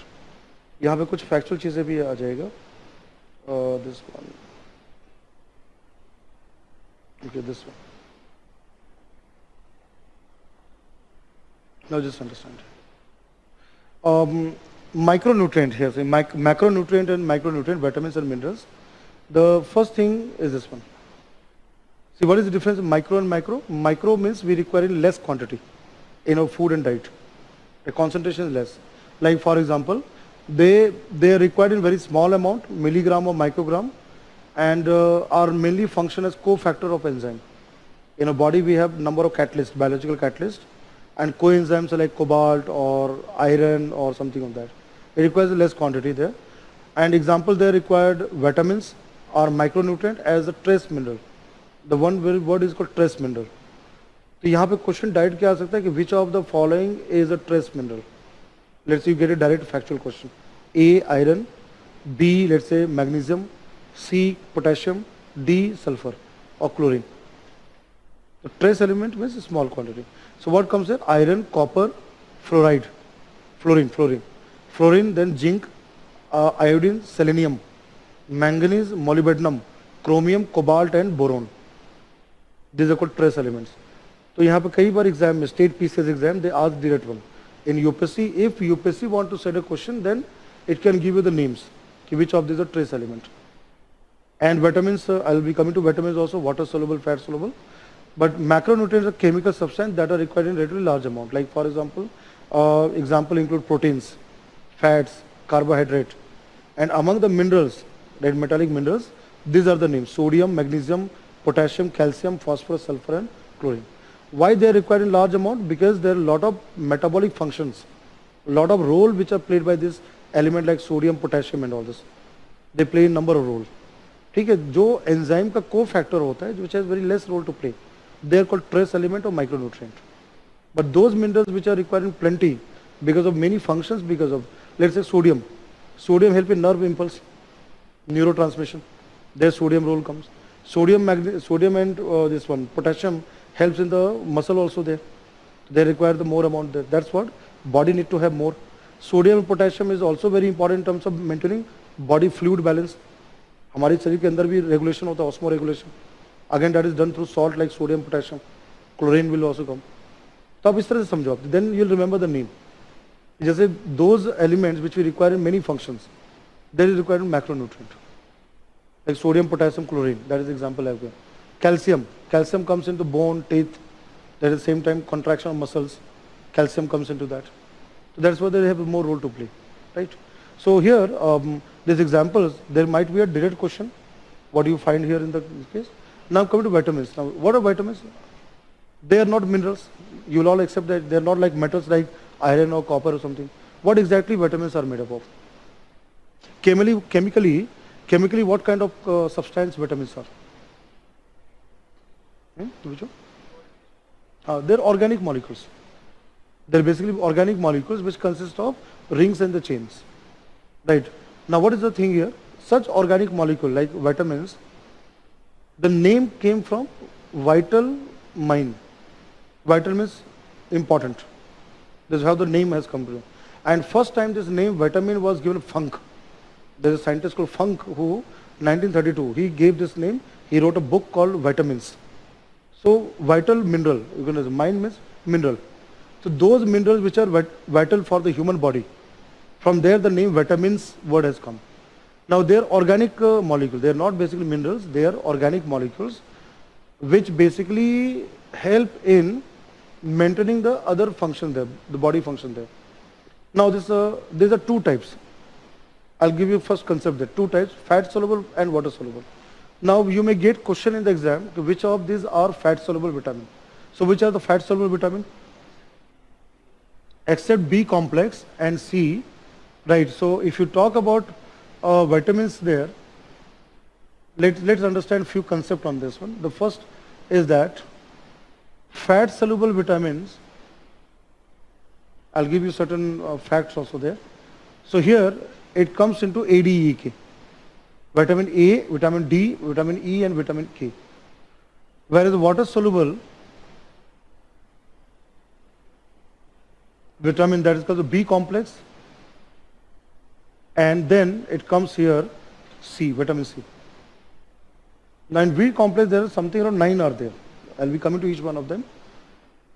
यहाँ पे कुछ factual चीज़ें भी आ जाएगा uh, this one okay this one now just understand um, micronutrient here, say mic macronutrient and micronutrient, vitamins and minerals. The first thing is this one. See what is the difference in micro and macro? Micro means we require in less quantity in our food and diet. The concentration is less. Like for example, they, they are required in very small amount, milligram or microgram, and uh, are mainly function as cofactor of enzyme. In a body we have number of catalysts, biological catalysts, and coenzymes like cobalt or iron or something of that It requires less quantity there. And example they required vitamins or micronutrient as a trace mineral. The one word is called trace mineral. तो यहाँ पे question direct क्या आ सकता है कि which of the following is a trace mineral let's you get a direct factual question A iron B let's say magnesium C potassium D sulphur और chlorine The trace element means small quantity. So what comes here? Iron, copper, fluoride, fluorine, fluorine fluorine, then zinc, uh, iodine, selenium, manganese, molybdenum, chromium, cobalt and boron. These are called trace elements. So यहाँ पे कई बार exam में state PCS exam they ask direct one in UPSC if UPSC want to set a question then it can give you the names कि which of these are trace element And vitamins, uh, I'll be coming to vitamins also, water soluble, fat soluble. But macronutrients are chemical substance that are required in relatively large amount. Like for example, uh, example include proteins, fats, carbohydrate. And among the minerals, right, metallic minerals, these are the names, sodium, magnesium, potassium, calcium, phosphorus, sulfur and chlorine. Why they are required in large amount? Because there are a lot of metabolic functions, a lot of role which are played by this element like sodium, potassium and all this. They play a number of roles. ठीक है जो enzyme का को factor होता है which has very less role to play they are called trace element और micronutrient but those minerals which are required in plenty because of many functions because of let's say sodium sodium help in nerve impulse neurotransmission there sodium role comes sodium sodium and uh, this one potassium helps in the muscle also there they require the more amount there that's what body need to have more sodium and potassium is also very important in terms of maintaining body fluid balance हमारे शरीर के अंदर भी regulation होता है osmoregulation again that is done through salt like sodium potassium chlorine will also come तो आप इस तरह से समझो आप then you'll remember the name just those elements which we require in many functions, that is required in macronutrient. Like sodium, potassium, chlorine, that is example I've given. Calcium, calcium comes into bone, teeth, At the same time contraction of muscles, calcium comes into that. So that's why they have more role to play, right? So here, um, these examples, there might be a direct question, what do you find here in the case? Now coming to vitamins. Now, what are vitamins? They are not minerals. You'll all accept that they are not like metals like iron or copper or something. What exactly vitamins are made up of? Chemically, chemically, chemically what kind of uh, substance vitamins are? Hmm? Uh, they're organic molecules. They're basically organic molecules which consist of rings and the chains. Right. Now what is the thing here? Such organic molecule like vitamins, the name came from vital mine. Vital means important. This is how the name has come to. And first time this name vitamin was given Funk. There is a scientist called Funk who 1932 he gave this name. He wrote a book called Vitamins. So vital mineral, you can mine means mineral. So those minerals which are vital for the human body, from there the name vitamins word has come. Now they are organic uh, molecules. They are not basically minerals. They are organic molecules which basically help in maintaining the other function there, the body function there. Now this, uh, these are two types. I'll give you first concept there. Two types, fat soluble and water soluble. Now you may get question in the exam, which of these are fat soluble vitamin. So which are the fat soluble vitamin? Except B complex and C Right. So if you talk about uh, vitamins there, let, let's understand few concept on this one. The first is that fat soluble vitamins, I'll give you certain uh, facts also there. So here it comes into ADEK. Vitamin A, vitamin D, vitamin E and vitamin K. Whereas water soluble vitamin that is called the B complex and then it comes here C, vitamin C. Now in B complex there is something around 9 are there. I'll be coming to each one of them.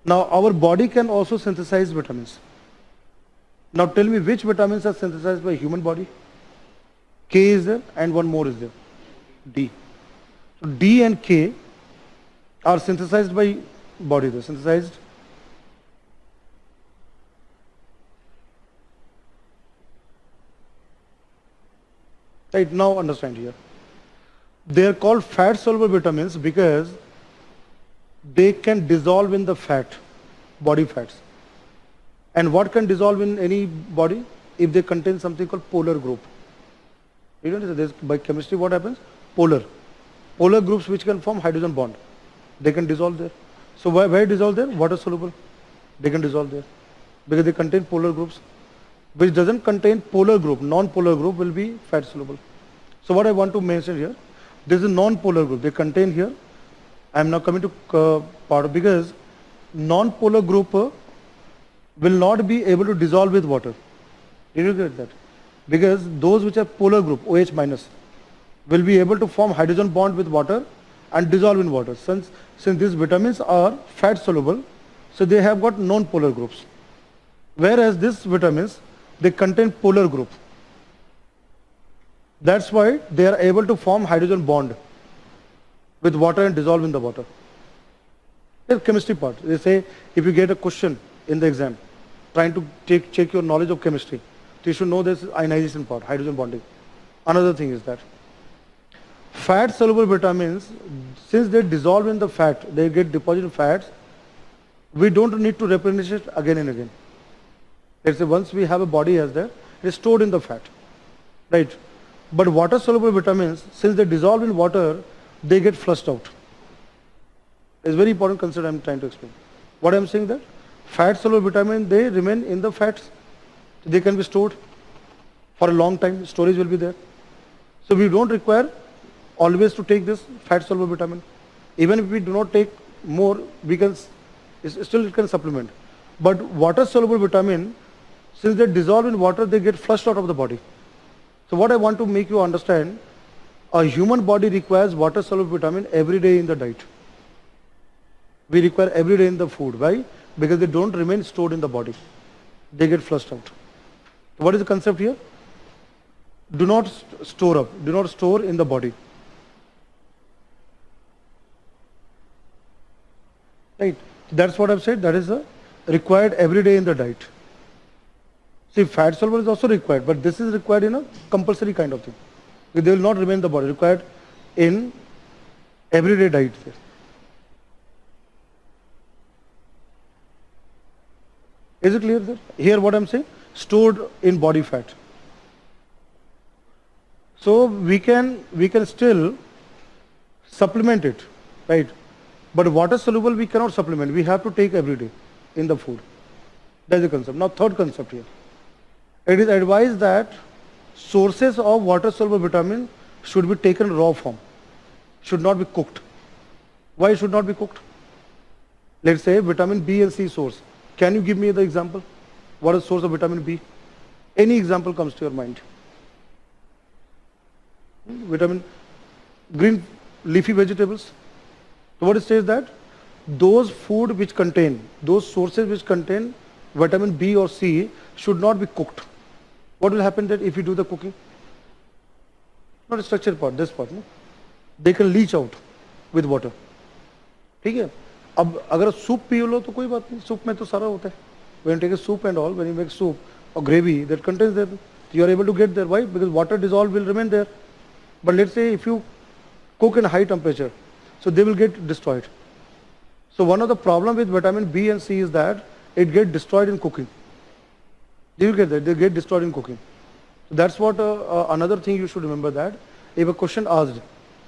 Now our body can also synthesize vitamins. Now tell me which vitamins are synthesized by human body? K is there and one more is there. D. So D and K are synthesized by body. They're synthesized Right now understand here. They are called fat soluble vitamins because they can dissolve in the fat, body fats. And what can dissolve in any body? If they contain something called polar group. You know, this, by chemistry what happens? Polar. Polar groups which can form hydrogen bond. They can dissolve there. So where, where dissolve there? Water soluble. They can dissolve there. Because they contain polar groups which doesn't contain polar group, non-polar group will be fat soluble. So what I want to mention here, this is non-polar group, they contain here, I am now coming to uh, part because non-polar group uh, will not be able to dissolve with water. Did you get that? Because those which are polar group, OH minus, will be able to form hydrogen bond with water and dissolve in water. Since, since these vitamins are fat soluble, so they have got non-polar groups. Whereas these vitamins they contain polar group. That's why they are able to form hydrogen bond with water and dissolve in the water. The chemistry part. They say if you get a question in the exam, trying to take, check your knowledge of chemistry, you should know this ionization part, hydrogen bonding. Another thing is that fat soluble vitamins, since they dissolve in the fat, they get deposited in fats, we don't need to replenish it again and again. Let's say once we have a body as there, it is stored in the fat, right? But water soluble vitamins, since they dissolve in water, they get flushed out. It's very important concept I'm trying to explain. What I'm saying that fat soluble vitamin, they remain in the fats. They can be stored for a long time. Storage will be there. So we don't require always to take this fat soluble vitamin. Even if we do not take more, we can still it can supplement. But water soluble vitamin, since they dissolve in water, they get flushed out of the body. So what I want to make you understand, a human body requires water soluble vitamin every day in the diet. We require every day in the food. Why? Because they don't remain stored in the body. They get flushed out. What is the concept here? Do not st store up. Do not store in the body. Right. That's what I've said. That is a required every day in the diet. See, fat soluble is also required, but this is required in a compulsory kind of thing. They will not remain in the body, required in everyday diet. Is it clear, sir? Here what I'm saying, stored in body fat. So we can we can still supplement it, right? But water soluble we cannot supplement. We have to take every day in the food. That's the concept. Now third concept here. It is advised that sources of water soluble vitamin should be taken raw form, should not be cooked. Why should not be cooked? Let's say vitamin B and C source. Can you give me the example? What is source of vitamin B? Any example comes to your mind. Vitamin, green leafy vegetables. So what it says that those food which contain, those sources which contain vitamin B or C should not be cooked. What will happen that if you do the cooking? Not a structured part, this part, no? They can leach out with water. ठीक है अब अगर soup P low तो कोई बात नहीं soup में तो सारा होता है when you take a soup and all when you make soup or gravy that contains that you are able to get there why because water dissolved will remain there but let's say if you cook in high temperature so they will get destroyed so one of the problem with vitamin B and C is that it get destroyed in cooking they get that. They get destroyed in cooking. So that's what uh, uh, another thing you should remember that if a question asked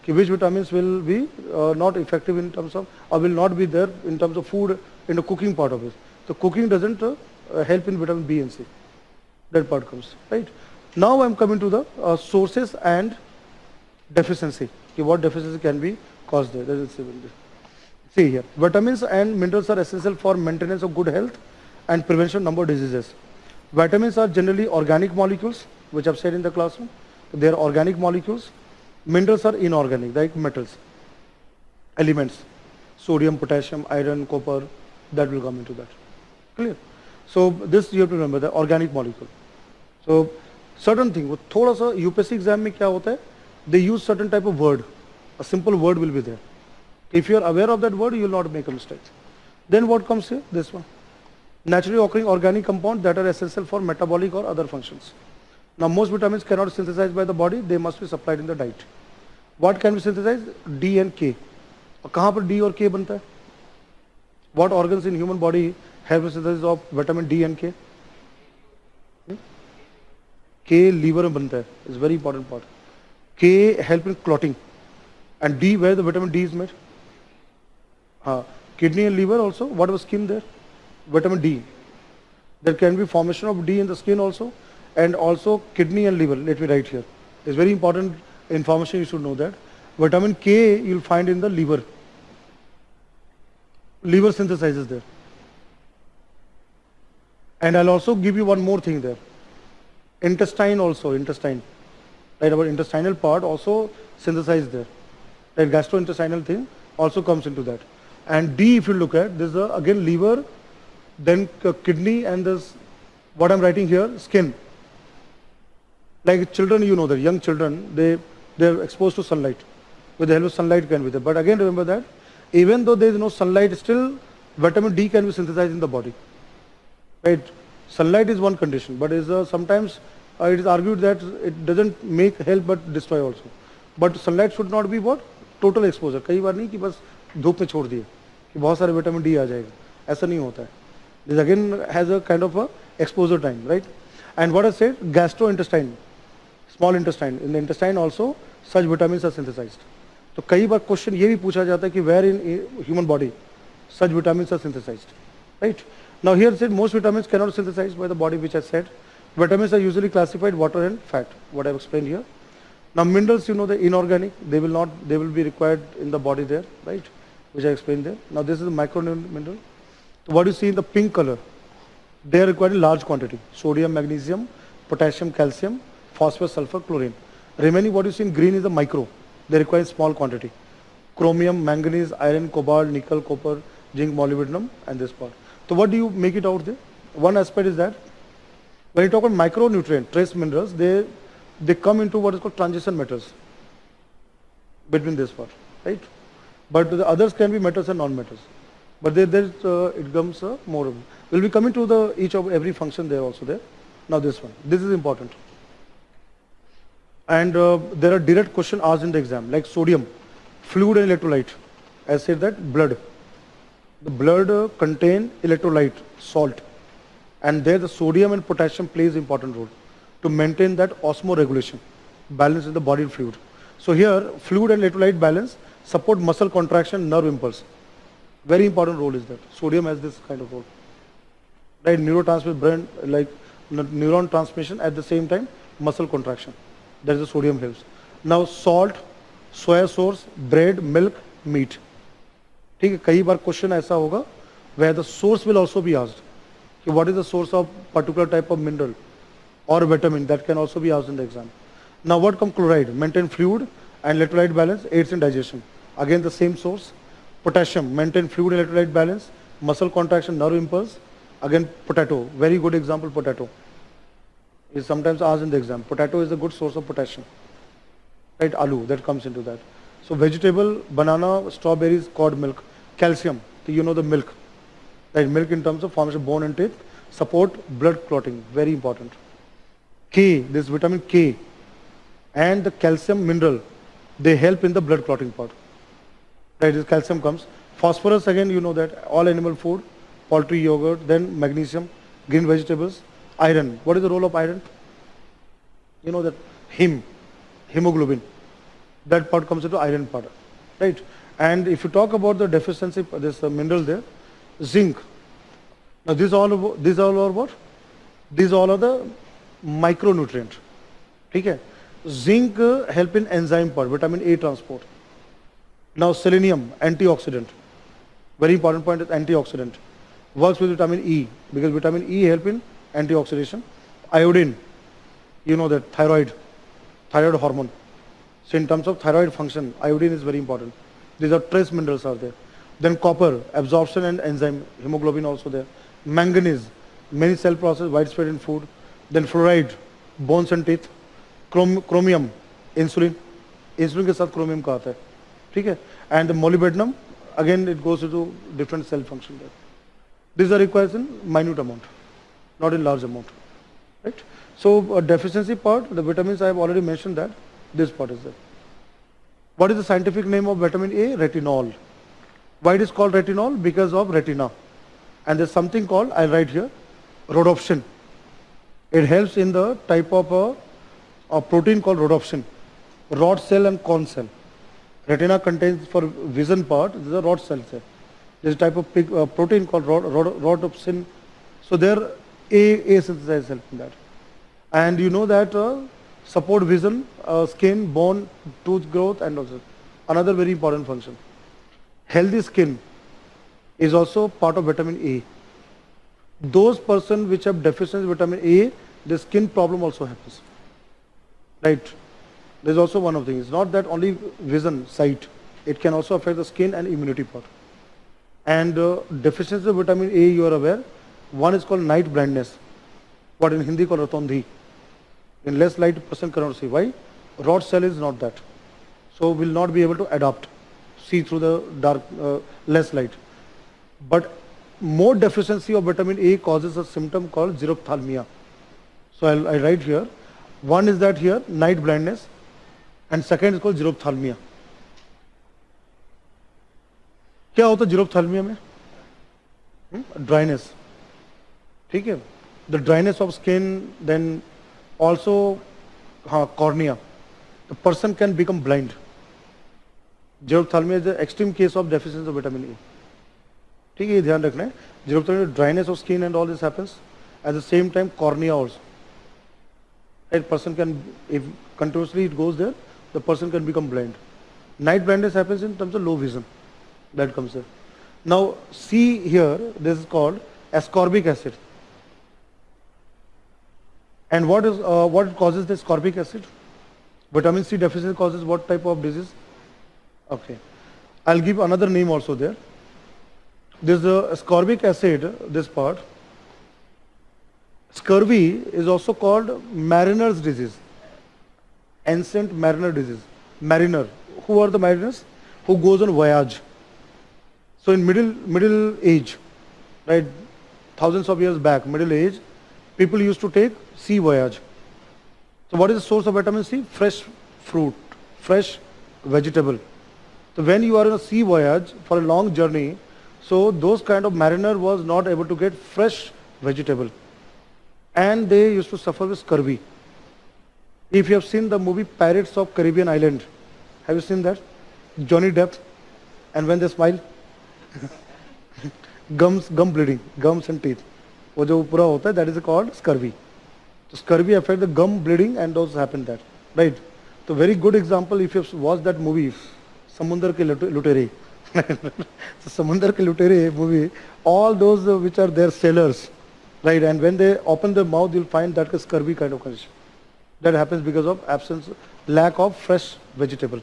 which vitamins will be uh, not effective in terms of or will not be there in terms of food in the cooking part of it. So cooking doesn't uh, help in vitamin B and C. That part comes right. Now I'm coming to the sources and deficiency. Okay, what deficiency can be caused there? See here, vitamins and minerals are essential for maintenance of good health and prevention of number of diseases. Vitamins are generally organic molecules, which I've said in the classroom. They are organic molecules. Minerals are inorganic, like metals, elements, sodium, potassium, iron, copper, that will come into that. Clear? So this you have to remember, the organic molecule. So certain thing, वो थोड़ा सा UPSC exam में क्या होता है they use certain type of word a simple word will be there if you are aware of that word you will not make a mistake then what comes here this one naturally occurring organic compounds that are essential for metabolic or other functions. Now most vitamins cannot be synthesized by the body, they must be supplied in the diet. What can be synthesized? D and K. और कहाँ पर D और K बनता है? What organs in human body have synthesis of vitamin D and K? Hmm? K liver में बनता है. It's very important part. K help in clotting. And D where the vitamin D is made? हाँ, kidney and liver also. What was skin there? Vitamin D. There can be formation of D in the skin also and also kidney and liver. Let me write here. It's very important information you should know that. Vitamin K you'll find in the liver. Liver synthesizes there. And I'll also give you one more thing there. Intestine also, intestine. Right, our intestinal part also synthesized there. That gastrointestinal thing also comes into that. And D if you look at, this is a, again liver then kidney and this, what I'm writing here, skin. Like children, you know that young children, they, they're exposed to sunlight. With the help of sunlight can be there. But again, remember that even though there is no sunlight, still vitamin D can be synthesized in the body. Right? Sunlight is one condition, but is uh, sometimes uh, it is argued that it doesn't make help but destroy also. But sunlight should not be what? Total exposure. कई बार नहीं कि बस धूप में छोड़ दिए कि बहुत सारे विटामिन डी आ जाएगा ऐसा नहीं होता है this again has a kind of a exposure time right and what I said gastrointestine small intestine in the intestine also such vitamins are synthesized तो कई बार क्वेश्चन ये भी पूछा जाता है कि where in human body such vitamins are synthesized right now here said most vitamins cannot synthesized by the body which I said vitamins are usually classified water and fat what I have explained here now minerals you know the inorganic they will not they will be required in the body there right which I explained there now this is the micro mineral so what you see in the pink color, they are required in large quantity. Sodium, magnesium, potassium, calcium, phosphorus, sulfur, chlorine. Remaining what you see in green is the micro. They require small quantity. Chromium, manganese, iron, cobalt, nickel, copper, zinc, molybdenum and this part. So what do you make it out there? One aspect is that when you talk about micronutrient, trace minerals, they, they come into what is called transition metals between this part, right? But the others can be metals and non-metals. But there, there uh, it comes uh, more. We'll be coming to the each of every function there also there. Now this one, this is important. And uh, there are direct question asked in the exam, like sodium, fluid and electrolyte. I said that blood. The blood contain electrolyte, salt, and there the sodium and potassium plays important role to maintain that osmoregulation, balance in the body fluid. So here, fluid and electrolyte balance support muscle contraction, nerve impulse Very important role is that. Sodium has this kind of role. Right, neurotransmitter, brain, like neuron transmission at the same time, muscle contraction. That is the sodium helps. Now salt, soya sauce, bread, milk, meat. ठीक है कई बार question ऐसा होगा where the source will also be asked. What is the source of particular type of mineral or vitamin that can also be asked in the exam. Now what comes chloride? Maintain fluid and electrolyte balance, aids in digestion. Again the same source. Potassium, maintain fluid electrolyte balance, muscle contraction, nerve impulse. Again, potato, very good example, potato. Is sometimes asked in the exam. Potato is a good source of potassium. Right, aloo, that comes into that. So vegetable, banana, strawberries, cod milk, calcium, so you know the milk. Right, milk in terms of formation of bone and teeth, support blood clotting, very important. K, this vitamin K and the calcium mineral, they help in the blood clotting part is calcium comes. Phosphorus again you know that all animal food, poultry, yogurt, then magnesium, green vegetables, iron. What is the role of iron? You know that heme, hemoglobin, that part comes into iron part, right? And if you talk about the deficiency, this uh, mineral there, zinc. Now these all these all are what? These all are the micronutrient. Okay? Zinc uh, help in enzyme part, vitamin A transport. Now selenium, antioxidant. Very important point is antioxidant. Works with vitamin E because vitamin E help in antioxidation. Iodine, you know that thyroid, thyroid hormone. So in terms of thyroid function, iodine is very important. These are trace minerals are there. Then copper, absorption and enzyme, hemoglobin also there. Manganese, many cell process, widespread in food. Then fluoride, bones and teeth. Chrom chromium, insulin. Insulin के साथ chromium का आता है ठीक है and the molybdenum again it goes into different cell function there these are required in minute amount not in large amount right so uh, deficiency part the vitamins i have already mentioned that this part is there what is the scientific name of vitamin a retinol why it is called retinol because of retina and there's something called i'll write here rhodopsin it helps in the type of a, a protein called rhodopsin rod cell and cone cell Retina contains for vision part, this is a rod cells. There's a type of pig, uh, protein called rod, rod, rhodopsin. So there A, A synthesized help in that. And you know that uh, support vision, uh, skin, bone, tooth growth and also another very important function. Healthy skin is also part of vitamin A. Those person which have deficiency vitamin A, the skin problem also happens. Right? There's also one of the things. It's not that only vision, sight. It can also affect the skin and immunity part. And uh, deficiency of vitamin A, you are aware. One is called night blindness. What in Hindi called ratondhi. In less light, person cannot see. Why? Rod cell is not that. So will not be able to adapt, see through the dark, uh, less light. But more deficiency of vitamin A causes a symptom called xerophthalmia. So I'll, I write here. One is that here, night blindness, and second is called xerophthalmia. क्या होता है जीरोप्थालमिया में? Dryness ठीक है? The dryness of skin then also हाँ cornea the person can become blind xerophthalmia is extreme case of deficiency of vitamin E ठीक है, ये ध्यान रखना है। Xerophthalmia dryness of skin and all this happens at the same time cornea also right? Person can, if continuously it goes there the person can become blind. Night blindness happens in terms of low vision. That comes there now see here this is called ascorbic acid. And what is uh, what causes this ascorbic acid? Vitamin c deficiency causes what type of disease? Okay. I'll give another name also there. This is the ascorbic acid this part Scurvy is also called mariner's disease, ancient mariner disease. Mariner, who are the mariners? Who goes on voyage. So in middle, middle age, right, thousands of years back, middle age, people used to take sea voyage. So what is the source of vitamin C? Fresh fruit, fresh vegetable. So when you are on a sea voyage for a long journey, so those kind of mariner was not able to get fresh vegetable and they used to suffer with scurvy. If you have seen the movie Pirates of Caribbean Island, have you seen that? Johnny Depp, and when they smile, gums, gum bleeding, gums and teeth. वो जो पूरा होता है that is called scurvy. So scurvy affect the gum bleeding and those happen that, right? So very good example if you watch that movie, समुंदर के लुटेरे. so समुंदर के लुटेरे movie, all those which are their sailors, right? And when they open their mouth, you'll find that is scurvy kind of condition. That happens because of absence, lack of fresh vegetable.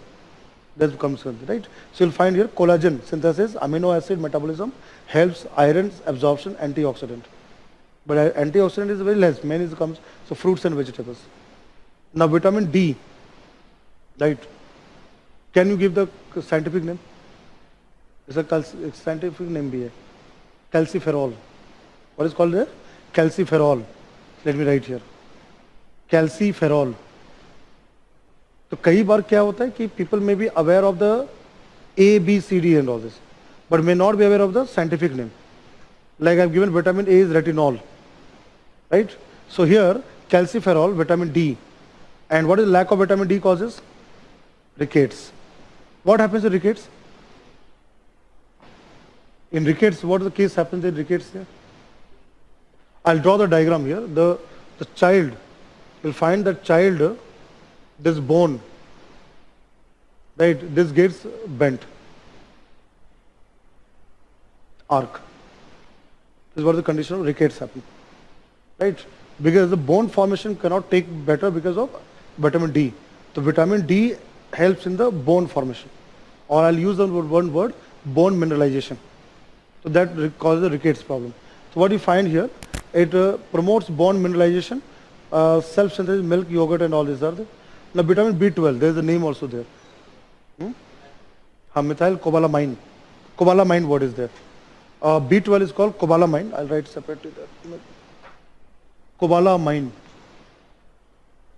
That comes becomes right? So you'll find here collagen synthesis, amino acid metabolism, helps iron absorption, antioxidant. But antioxidant is very less, main is comes, so fruits and vegetables. Now vitamin D, right? Can you give the scientific name? It's a scientific name भी Calciferol. What is called there? calciferol. Let me write here Calciferol. तो कई बार क्या होता है कि people may be aware of the A B C D and all this but may not be aware of the scientific name like I've given vitamin A is retinol, right? So here calciferol, vitamin D, and what is lack of vitamin D causes? Rickets. What happens in rickets? In rickets, what is the case happens in rickets there? I'll draw the diagram here. The, the child, you'll find that child, this bone, right, this gets bent. Arc. This is what the condition of rickets happen. Right? Because the bone formation cannot take better because of vitamin D. So vitamin D helps in the bone formation. Or I'll use the one word, bone mineralization. So that causes the rickets problem. So what you find here, it uh, promotes bone mineralization, uh, self-synthesis, milk, yogurt and all these are there. Now vitamin B12, there is a name also there. Hmm? Methyl cobalamin. Cobalamin what is there? Uh, B12 is called cobalamin. I'll write separately there. Cobalamin.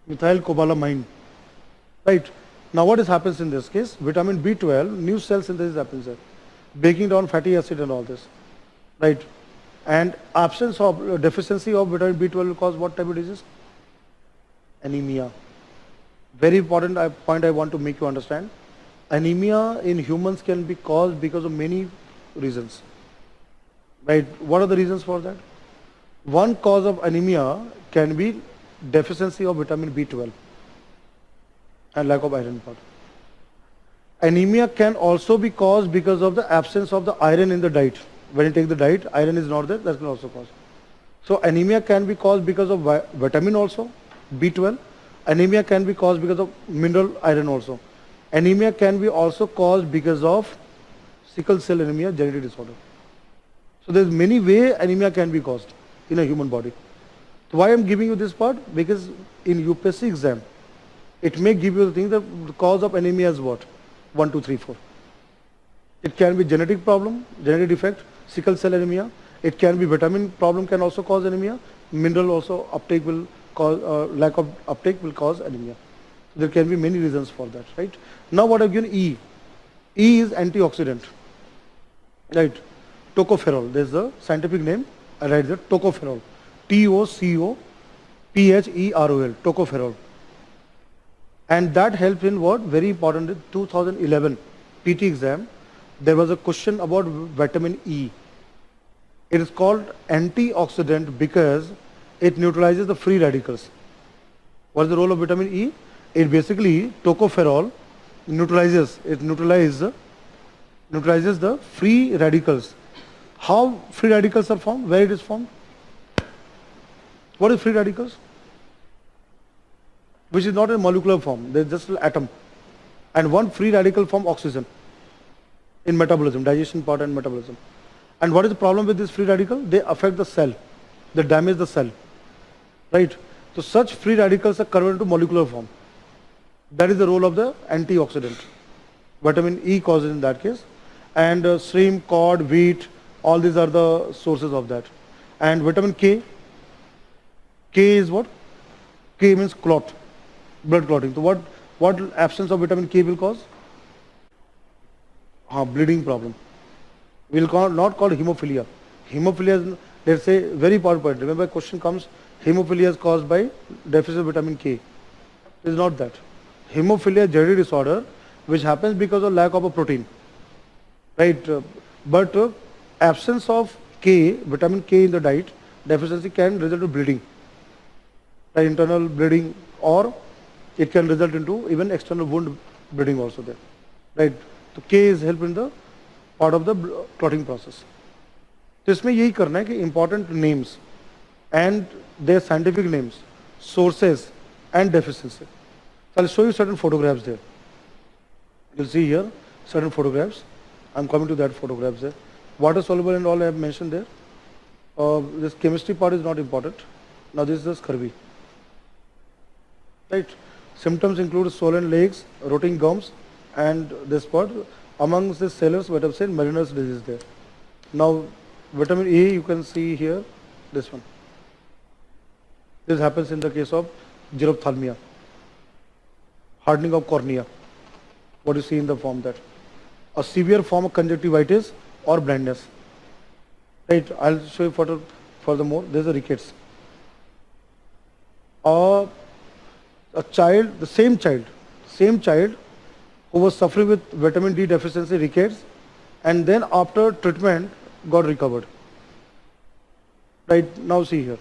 Methyl cobalamin. Right. Now what is happens in this case? Vitamin B12, new cell synthesis happens there. Breaking down fatty acid and all this. Right. And absence of uh, deficiency of vitamin B12 will cause what type of disease? Anemia. Very important uh, point I want to make you understand. Anemia in humans can be caused because of many reasons. Right? What are the reasons for that? One cause of anemia can be deficiency of vitamin B12 and lack of iron part. Anemia can also be caused because of the absence of the iron in the diet when you take the diet, iron is not there, that can also cause. So anemia can be caused because of vitamin also, B12. Anemia can be caused because of mineral iron also. Anemia can be also caused because of sickle cell anemia, genetic disorder. So there's many way anemia can be caused in a human body. So why I'm giving you this part? Because in UPSC exam, it may give you the thing that the cause of anemia is what? 1, 2, 3, 4. It can be genetic problem, genetic defect, sickle cell anemia. It can be vitamin problem can also cause anemia. Mineral also uptake will cause, uh, lack of uptake will cause anemia. There can be many reasons for that, right? Now what I've given E. E is antioxidant, right? Tocopherol, there's the scientific name, I write there, tocopherol. T-O-C-O-P-H-E-R-O-L, tocopherol. And that helps in what? Very important, 2011 PT exam, there was a question about vitamin E. It is called antioxidant because it neutralizes the free radicals. What is the role of vitamin E? It basically, tocopherol, neutralizes, it neutralizes, neutralizes the free radicals. How free radicals are formed? Where it is formed? What is free radicals? Which is not in molecular form, they're just an atom. And one free radical form oxygen in metabolism, digestion part and metabolism. And what is the problem with this free radical? They affect the cell. They damage the cell. Right? So such free radicals are converted to molecular form. That is the role of the antioxidant. Vitamin E causes in that case. And uh, shrimp, cod, wheat, all these are the sources of that. And vitamin K, K is what? K means clot, blood clotting. So what, what absence of vitamin K will cause? Uh, bleeding problem. We will call, not call hemophilia. Hemophilia is, let's say, very important point. Remember, question comes, hemophilia is caused by deficit of vitamin K. It is not that hemophilia genetic disorder which happens because of lack of a protein right uh, but uh, absence of K vitamin K in the diet deficiency can result in bleeding right, internal bleeding or it can result into even external wound bleeding also there right so K is help in the part of the clotting process तो इसमें यही करना है कि important names and their scientific names sources and deficiency So I'll show you certain photographs there. You'll see here certain photographs. I'm coming to that photographs there. Water soluble and all I have mentioned there. Uh, this chemistry part is not important. Now this is the scurvy. Right. Symptoms include swollen legs, rotting gums, and this part. Amongst the sellers, what I've said, Mariner's disease there. Now, vitamin A, you can see here, this one. This happens in the case of xerophthalmia hardening of cornea. What you see in the form that a severe form of conjunctivitis or blindness. Right, I'll show you further, furthermore. There's a rickets. Uh, a child, the same child, same child who was suffering with vitamin D deficiency rickets and then after treatment got recovered. Right, now see here.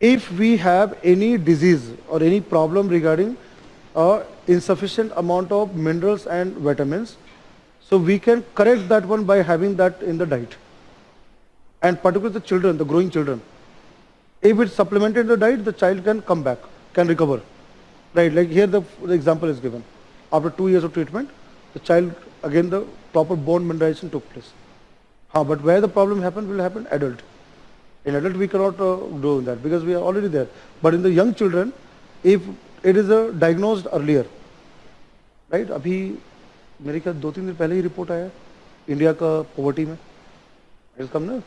If we have any disease or any problem regarding uh, insufficient amount of minerals and vitamins. So we can correct that one by having that in the diet. And particularly the children, the growing children. If it's supplemented in the diet, the child can come back, can recover. Right, like here the, the example is given. After two years of treatment, the child, again the proper bone mineralization took place. But where the problem happened will happen adult. In adult we cannot uh, do that because we are already there. But in the young children, if it it is diagnose earlier right अभी मेरे ख्याल दो तीन दिन पहले ही report आया India का पॉवर्टी में। कम ना?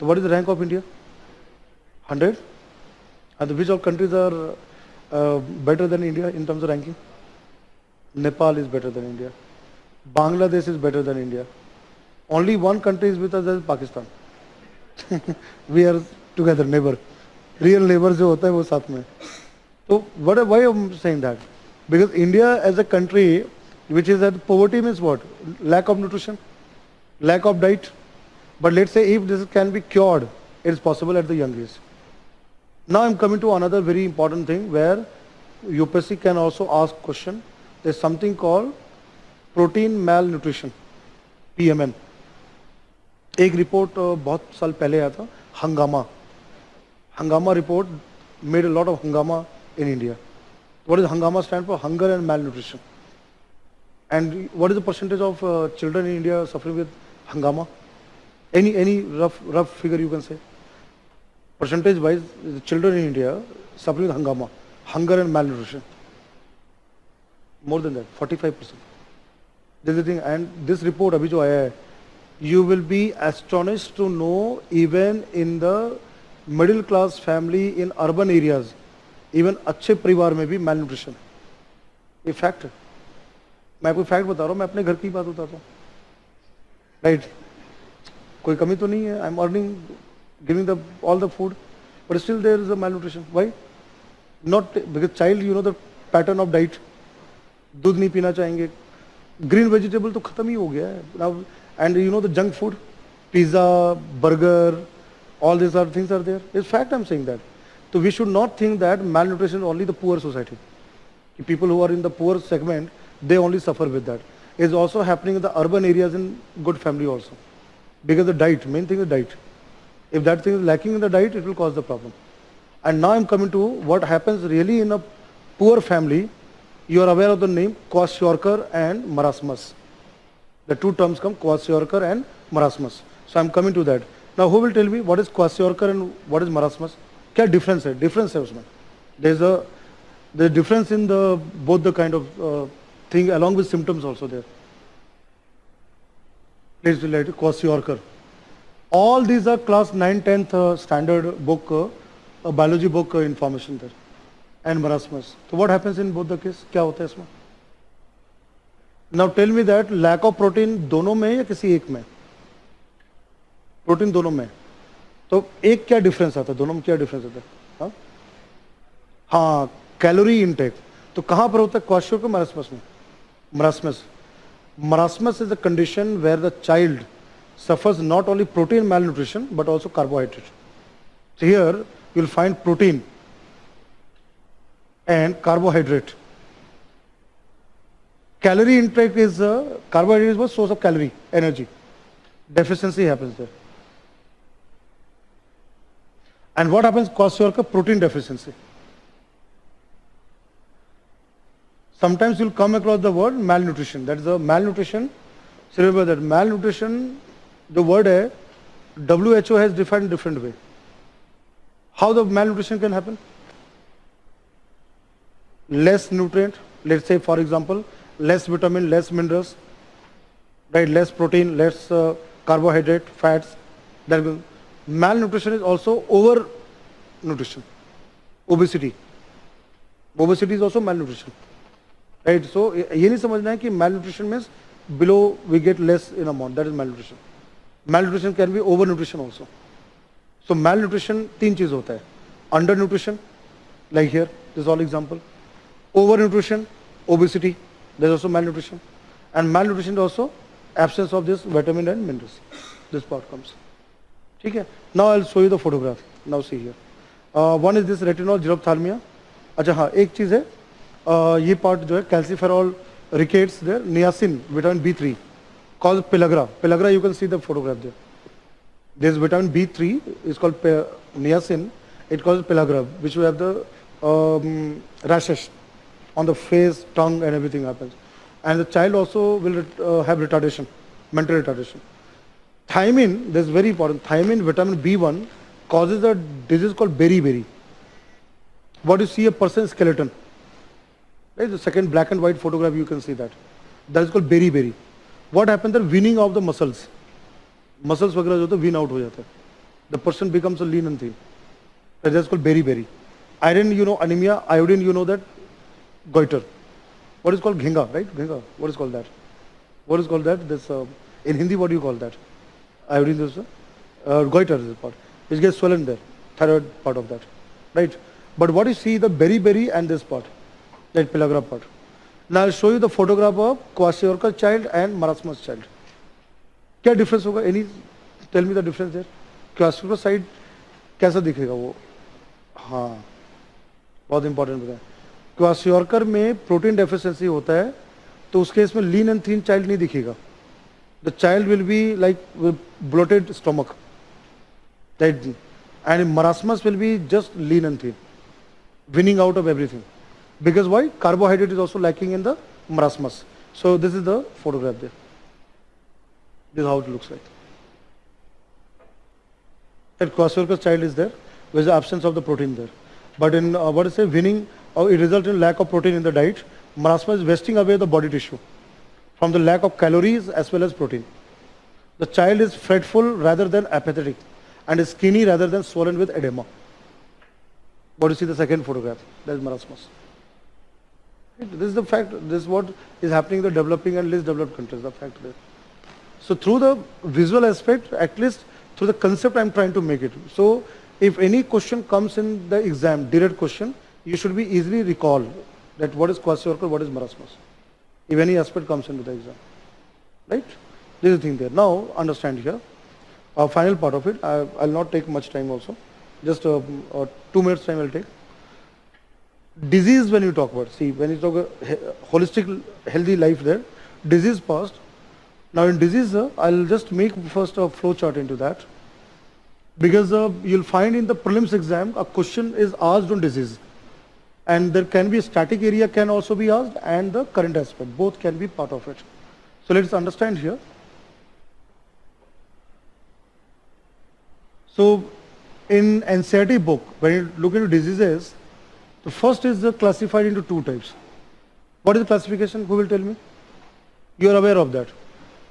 तो what is the rank of India hundred and which of countries are better than India in terms of ranking Nepal is better than India Bangladesh is better than India only one country is with us Pakistan we are together neighbour real neighbour जो होता है वो साथ में। तो what why am saying that because India as a country which is at poverty means what lack of nutrition lack of diet but let's say if this can be cured it is possible at the young age now I am coming to another very important thing where UPSC can also ask question is something call protein malnutrition P M M एक report बहुत साल पहले आया था, Hungama. Hungama report made a lot of Hungama in India what is Hungama stand for hunger and malnutrition and what is the percentage of children in India suffer with Hungama? Any any rough rough figure you can say percentage wise children in India suffer with Hungama hunger and malnutrition more than that forty five percent this and this report अभी जो आया है you will be astonished to know even in the middle class family in urban areas, even अच्छे परिवार में भी malnutrition. ये fact है। मैं आपको फैक्ट बता रहा हूँ मैं अपने घर की बात बताता हूँ। राइट कोई कमी तो नहीं है। I am earning giving the all the food but still there is a malnutrition why not because child you know the pattern of diet दूध नहीं पीना चाहेंगे। ग्रीन वेजिटेबल तो खत्म ही हो गया है। And you know the junk food, pizza, burger, all these other things are there. It's fact I'm saying that. So we should not think that malnutrition is only the poor society. People who are in the poor segment, they only suffer with that. It's also happening in the urban areas in good family also. Because the diet, main thing is diet. If that thing is lacking in the diet, it will cause the problem. And now I'm coming to what happens really in a poor family. You are aware of the name, Kwashiorkor and Marasmus. The two terms come kwashiorkor and marasmus. So I am coming to that. Now who will tell me what is kwashiorkor and what is marasmus? क्या difference है? Difference है There is a there is difference in the both the kind of uh, thing along with symptoms also there. Please relate kwashiorkor. All these are class 9, 10th uh, standard book, uh, biology book uh, information there and marasmus. So what happens in both the case? क्या होता now tell me that lack of protein दोनों में या किसी एक में? Protein दोनों में। तो एक क्या डिफरेंस आता है? दोनों में क्या डिफरेंस आता है? हा? कैलोरी इनटेक तो कहाँ पर होता है? क्वाश्योर के मरासमस में। Marasmus marasmus is a condition where the child suffers not only protein malnutrition but also carbohydrate here you'll find protein and carbohydrate Calorie intake is uh, carbohydrate is source of calorie energy. Deficiency happens there. And what happens kwashiorkor protein deficiency? Sometimes you'll come across the word malnutrition. That is a malnutrition. So remember that malnutrition the word है WHO has defined different way. How the malnutrition can happen? Less nutrient, let's say for example, less vitamin, less minerals, right? Less protein, less uh, carbohydrate, fats. Will, malnutrition is also over nutrition, obesity. Obesity is also malnutrition, right? So ये नहीं समझना है कि malnutrition means below we get less in amount. That is malnutrition. malnutrition can be overnutrition also. So malnutrition तीन चीज़ होता है undernutrition like here this is all example overnutrition obesity there is also malnutrition and malnutrition is also absence of this vitamin and minerals this part comes ठीक है now I'll show you the photograph now see here uh, one is this retinol xerophthalmia अच्छा हाँ एक चीज है uh, ये part जो है calciferol rickets there niacin vitamin B three called pellagra. Pellagra, you can see the photograph there. This vitamin B3 is called niacin. It causes pellagra, which we have the um, rashes on the face, tongue, and everything happens. And the child also will uh, have retardation, mental retardation. Thiamine, this is very important. Thiamine, vitamin B1, causes a disease called beriberi. What you see a person's skeleton. Right? The second black and white photograph, you can see that. That is called beriberi. what happens the winning of the muscles muscles वगैरह जो होते win out हो जाता है the person becomes a lean and thin that's called beriberi iron you know anemia iodine you know that goiter what is called ghinga right ghinga what is called that what is called that this uh, in hindi what do you call that iodine is uh, goiter is part which gets swollen there thyroid part of that right but what you see the beriberi and this part that pellagra part Now I'll show you the photograph of Kwashiorkor child and Marasmus child. क्या difference होगा any tell me the difference there kwashiorkor side कैसा दिखेगा वो हाँ बहुत important बताया क्वासियोर्कर में protein deficiency होता है तो उसके case lean and thin child नहीं दिखेगा। The child will be like bloated stomach and marasmus will be just lean and thin winning out of everything because why carbohydrate is also lacking in the marasmus so this is the photograph this is how it looks like That quasiorcus child is there, with the absence of the protein there. But in uh, what is uh, it results in lack of protein in the diet. Marasmus is wasting away the body tissue from the lack of calories as well as protein. The child is fretful rather than apathetic and is skinny rather than swollen with edema. What you see the second photograph? That is marasmus. This is the fact. This is what is happening in the developing and least developed countries. The fact there. So through the visual aspect, at least through the concept, I am trying to make it. So if any question comes in the exam, direct question, you should be easily recall that what is kwashiorkor, what is marasmus. If any aspect comes into the exam, right? This is the thing there. Now understand here. Uh, final part of it. I, will not take much time also. Just uh, uh, two minutes time I will take disease when you talk about, see, when you talk about holistic healthy life there, disease past. Now in disease, uh, I'll just make first a flow chart into that. Because uh, you'll find in the prelims exam, a question is asked on disease. And there can be static area can also be asked and the current aspect, both can be part of it. So let's understand here. So in NCERT book, when you look into diseases, the first is classified into two types. What is the classification? Who will tell me? You are aware of that.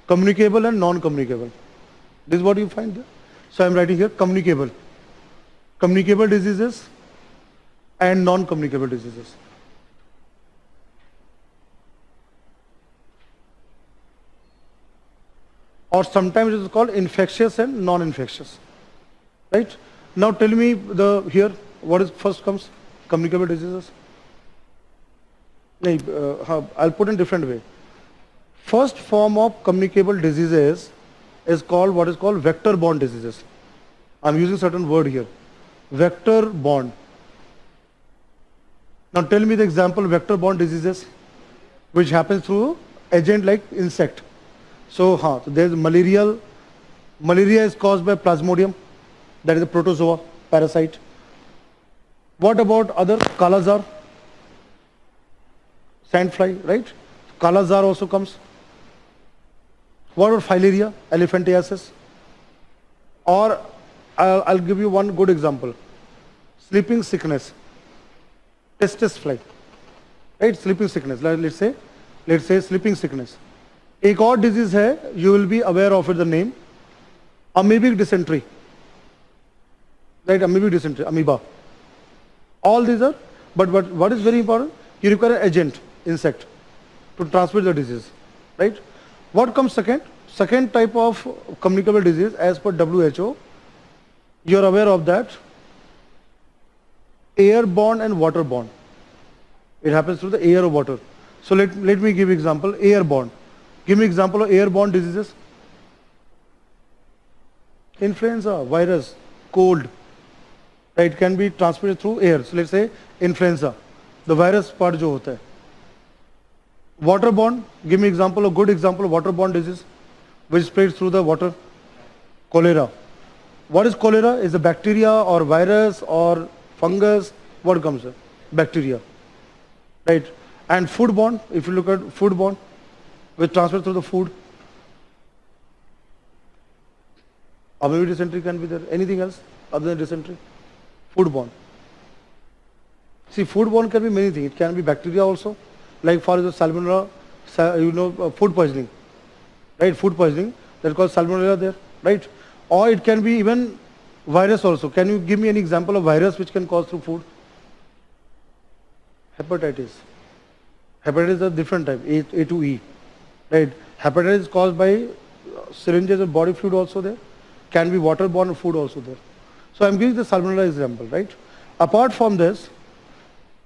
Communicable and non-communicable. This is what you find there. So I am writing here communicable. Communicable diseases and non-communicable diseases. Or sometimes it is called infectious and non-infectious. Right? Now tell me the here what is first comes communicable diseases? Uh, I'll put in different way. First form of communicable diseases is called what is called vector-borne diseases. I'm using certain word here. Vector-borne. Now tell me the example vector-borne diseases which happens through agent like insect. So, huh, so there's malarial. Malaria is caused by plasmodium, that is a protozoa parasite. What about other kalazar? Sandfly, right? Kalazar also comes. What about filaria, elephantiasis? Or I'll, I'll, give you one good example. Sleeping sickness, tsetse fly, right? Sleeping sickness. Let's say, let's say sleeping sickness. A god disease hai, you will be aware of the name. Amoebic dysentery. Right, amoebic dysentery, amoeba. All these are, but what is very important? You require agent, insect, to transmit the disease, right? What comes second? Second type of communicable disease as per WHO, you are aware of that, airborne and waterborne. It happens through the air or water. So let, let me give example, airborne. Give me example of airborne diseases. Influenza, virus, cold, it can be transmitted through air. So let's say influenza, the virus part jo hota hai. Waterborne, give me example, a good example of waterborne disease which spreads through the water. Cholera. What is cholera? Is a bacteria or virus or fungus? What comes? Here? Bacteria. Right. And foodborne, if you look at foodborne, which transfer through the food. Amoebic dysentery can be there. Anything else other than dysentery? foodborne. See, foodborne can be many things. It can be bacteria also, like for example, salmonella, you know, uh, food poisoning, right? Food poisoning, that's called salmonella there, right? Or it can be even virus also. Can you give me an example of virus which can cause through food? Hepatitis. Hepatitis is a different type, A, A to E, right? Hepatitis is caused by syringes of body fluid also there. Can be waterborne food also there. So I'm giving the salmonella example, right? Apart from this,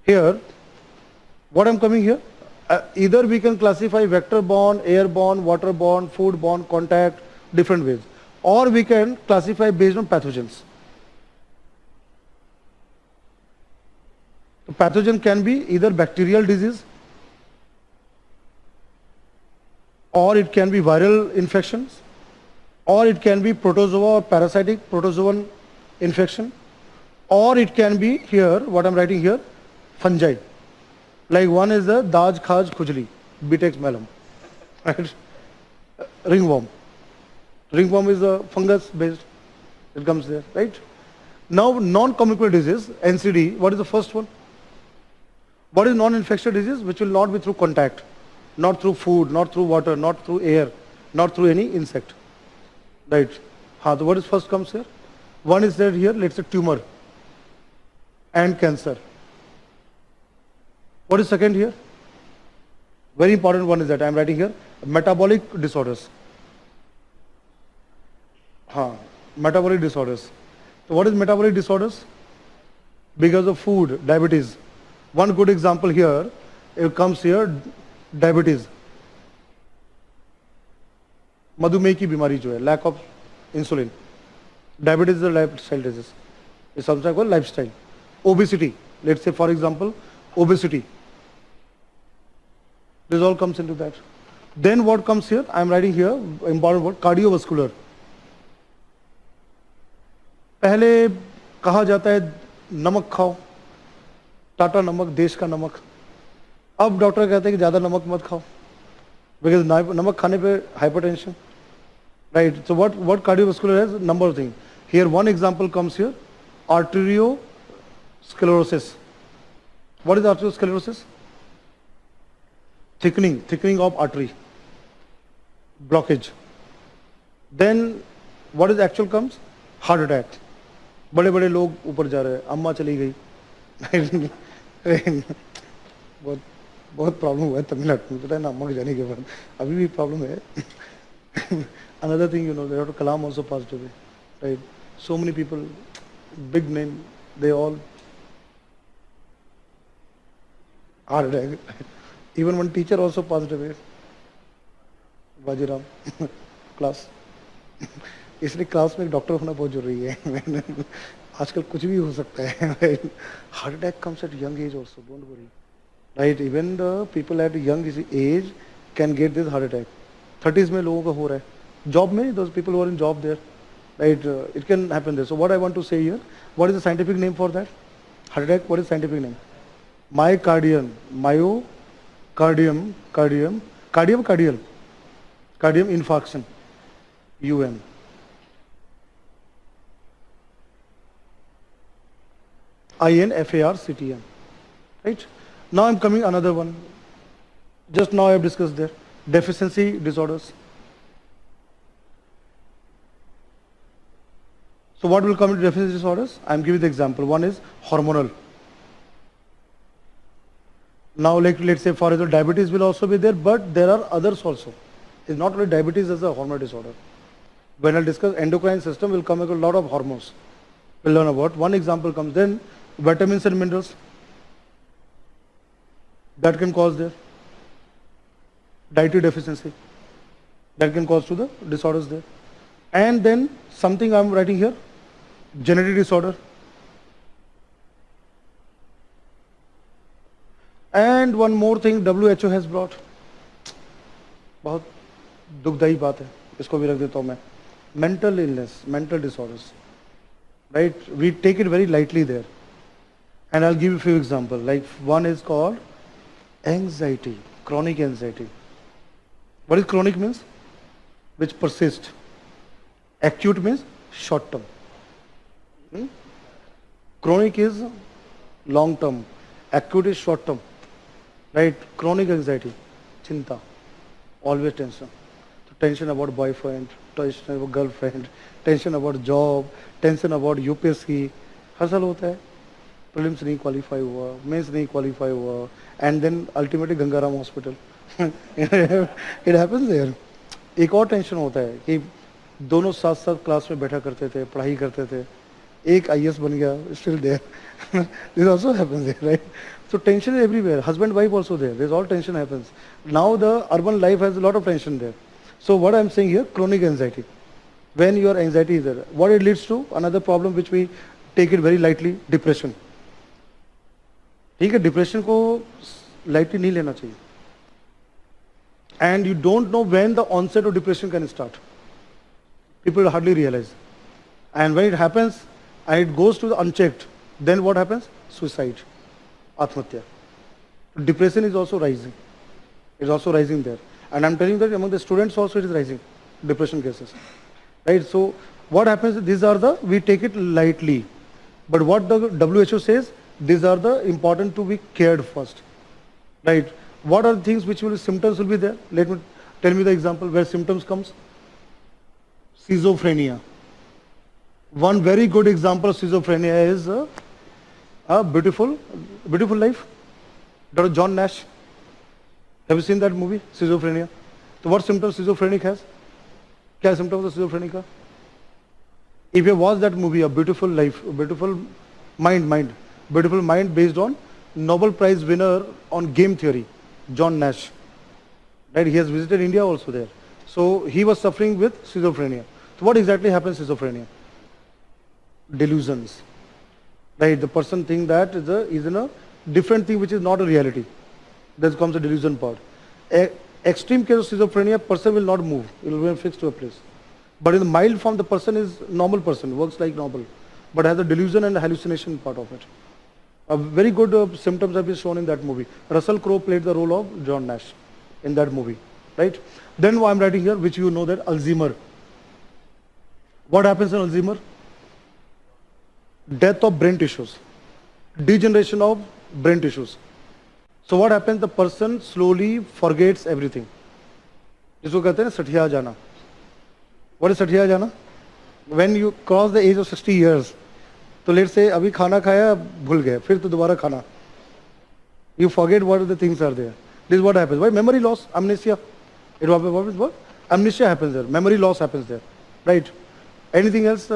here, what I'm coming here, uh, either we can classify vector-borne, airborne, waterborne, food-borne, contact, different ways. Or we can classify based on pathogens. The pathogen can be either bacterial disease, or it can be viral infections, or it can be protozoa or parasitic protozoan infection or it can be here what I'm writing here fungi. Like one is the Daj Khaj Khujli Bitex malum right? Ringworm ringworm is a fungus based it comes there right Now, non-communicable disease, NCD, what is the first one? What is non-infectious disease? Which will not be through contact, not through food, not through water, not through air, not through any insect. Right. What is first comes here? One is there here, let's say tumor and cancer. What is second here? Very important one is that I am writing here, metabolic disorders. Haan, metabolic disorders. So what is metabolic disorders? Because of food, diabetes. One good example here, it comes here, diabetes. मधुमेह की बीमारी जो है lack of insulin diabetes is life style disease is something called life style obesity let's say for example obesity this all comes into that then what comes here i am writing here important word cardiovascular पहले कहा जाता है, नमक खाओ, टाटा नमक, देश का नमक। अब डॉक्टर कहते हैं कि ज़्यादा नमक मत खाओ बिकॉज़ नमक खाने पे hypertension right so what what cardiovascular has number thing here one example comes here arteriosclerosis what is arteriosclerosis thickening thickening of artery blockage then what is actual comes heart attack बड़े बड़े लोग ऊपर जा रहे हैं। अम्मा चली गई। बहुत बहुत प्रॉब्लम हुआ है तमिलनाडु में, पता है ना, अम्मा के जाने के बाद। अभी भी प्रॉब्लम है। Another thing you know there Kalam also passed away right so many people big name they all are even one teacher also positive है बाजीराम क्लास इसलिए क्लास में एक डॉक्टर होना बहुत ज़रूरी है। आजकल कुछ भी हो सकता है। Heart attack comes at young age also don't worry right even the people at young age can get this heart attack thirties में लोगों का हो रहा है। जॉब में those people were in job there right it can happen there so what I want to say what is the scientific name for that heart attack what is scientific name my cardian myocardium cardium cardium cardial cardium infarction you M I-N-F-A-R-C-T-M. Right? Now I'm coming another one. Just now I have discussed there. Deficiency disorders. So what will come into deficiency disorders? I'm giving the example. One is hormonal. Now like let's say for example diabetes will also be there, but there are others also. It's not only diabetes as a hormonal disorder. When I discuss endocrine system, will come with a lot of hormones. We'll learn about. One example comes then vitamins and minerals that can cause their dietary deficiency that can cause to the disorders there and then something I'm writing here genetic disorder and one more thing WHO has brought बहुत दुखदाई बात है इसको भी रख देता हूँ मैं mental illness mental disorders right we take it very lightly there and I'll give you a few examples. Like one is called anxiety, chronic anxiety. What is chronic means? Which persist. Acute means short term. Hmm? Chronic is long term. Acute is short term. Right? Chronic anxiety, chinta, always tension. So tension about boyfriend, tension about girlfriend, tension about job, tension about UPSC. हर साल होता है prelims नहीं qualify हुआ mains नहीं qualify हुआ and then ultimately Gangaram hospital it happens there एक और tension होता है कि दोनों साथ साथ क्लास में बैठा करते थे, पढ़ाई करते थे, एक आई एस बन गया still there this also happens there right so tension is everywhere husband wife also there this all tension happens now the urban life has lot of tension there so what I am saying your chronic anxiety when your anxiety is there what it leads to another problem which we take it very lightly depression ठीक है depression को lightly नहीं लेना चाहिए and you don't know when the onset of depression can start people hardly realise and when it happens and it goes to the unchecked then what happens suicide आत्महत्या depression is also rising is also rising there and I am telling that among the students also it is rising depression cases right so what happens these are the we take it lightly But what the WHO says, these are the important to be cared first, right? What are the things which will symptoms will be there? Let me tell me the example where symptoms comes. Schizophrenia. One very good example of schizophrenia is uh, a beautiful, beautiful life. Dr. John Nash. Have you seen that movie, Schizophrenia? So what symptoms schizophrenic has? क्या symptoms of schizophrenic का? If you watch that movie, A Beautiful Life, A Beautiful Mind, Mind, Beautiful Mind based on Nobel Prize winner on game theory, John Nash. Right? He has visited India also there. So he was suffering with schizophrenia. So what exactly happens schizophrenia? Delusions. Right? The person think that is, a, is in a different thing which is not a reality. That comes the delusion part. A extreme case of schizophrenia, person will not move. It will remain fixed to a place. But in the mild form, the person is normal person, works like normal, but has a delusion and hallucination part of it. A very good uh, symptoms have been shown in that movie. Russell Crowe played the role of John Nash in that movie, right? Then what I'm writing here, which you know that Alzheimer. What happens in Alzheimer? Death of brain tissues, degeneration of brain tissues. So what happens? The person slowly forgets everything. जिसको कहते हैं सठिया जाना What is सठिया जाना When you cross the age of 60 years, तो let say अभी खाना खाया, भूल गए फिर तो दोबारा खाना। You forget what the things are there this what happens भाई memory loss amnesia it was what is what amnesia happens there memory loss happens there right any else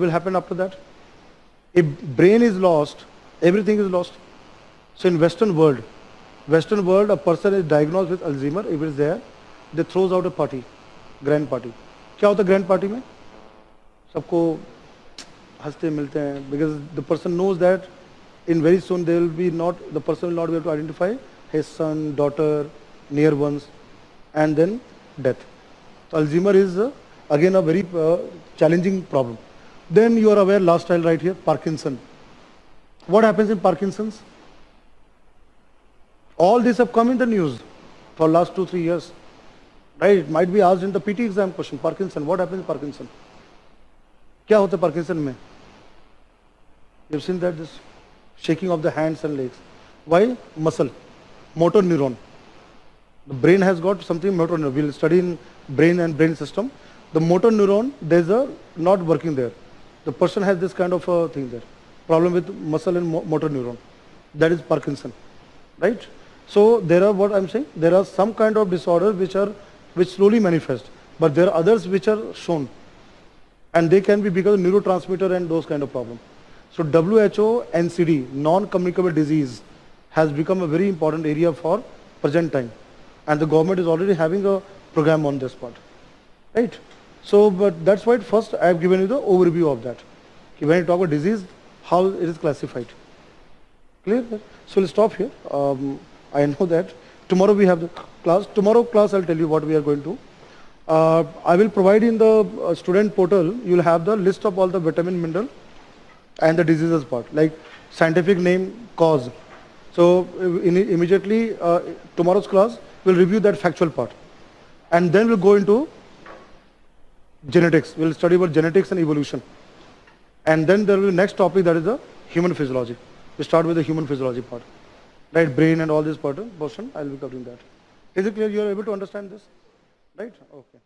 will happen after that a brain is lost every thing is lost so in western world western world a person is diagnose with Alzheimer if is there they throws out a party grand party क्या होता है grand party में? सबको हंसते मिलते हैं because the person knows that in very soon they will be not the person will not be to identify his son, daughter, near ones, and then death. So Alzheimer is uh, again a very uh, challenging problem. Then you are aware, last trial right here, Parkinson. What happens in Parkinson's? All this have come in the news for last two, three years. Right? It might be asked in the PT exam question, Parkinson. What happens in Parkinson? क्या होता है Parkinson में You've seen that this shaking of the hands and legs. Why? Muscle, motor neuron. The brain has got something motor neuron. We'll study in brain and brain system. The motor neuron, there's a not working there. The person has this kind of a thing there. Problem with muscle and mo motor neuron. That is Parkinson, right? So there are what I'm saying. There are some kind of disorders which are which slowly manifest, but there are others which are shown, and they can be because of neurotransmitter and those kind of problems. So WHO NCD, non-communicable disease, has become a very important area for present time, and the government is already having a program on this part, right? So, but that's why first I have given you the overview of that. When you talk about disease, how it is classified. Clear? So we'll stop here. Um, I know that. Tomorrow we have the class. Tomorrow class I'll tell you what we are going to. Uh, I will provide in the uh, student portal, you'll have the list of all the vitamin, mineral and the diseases part, like scientific name, cause. So in, immediately uh, tomorrow's class, we'll review that factual part. And then we'll go into genetics. We'll study about genetics and evolution. And then there will be next topic that is the human physiology. We start with the human physiology part. Right, brain and all this part, portion, I'll be covering that. Is it clear you are able to understand this? Right? Okay.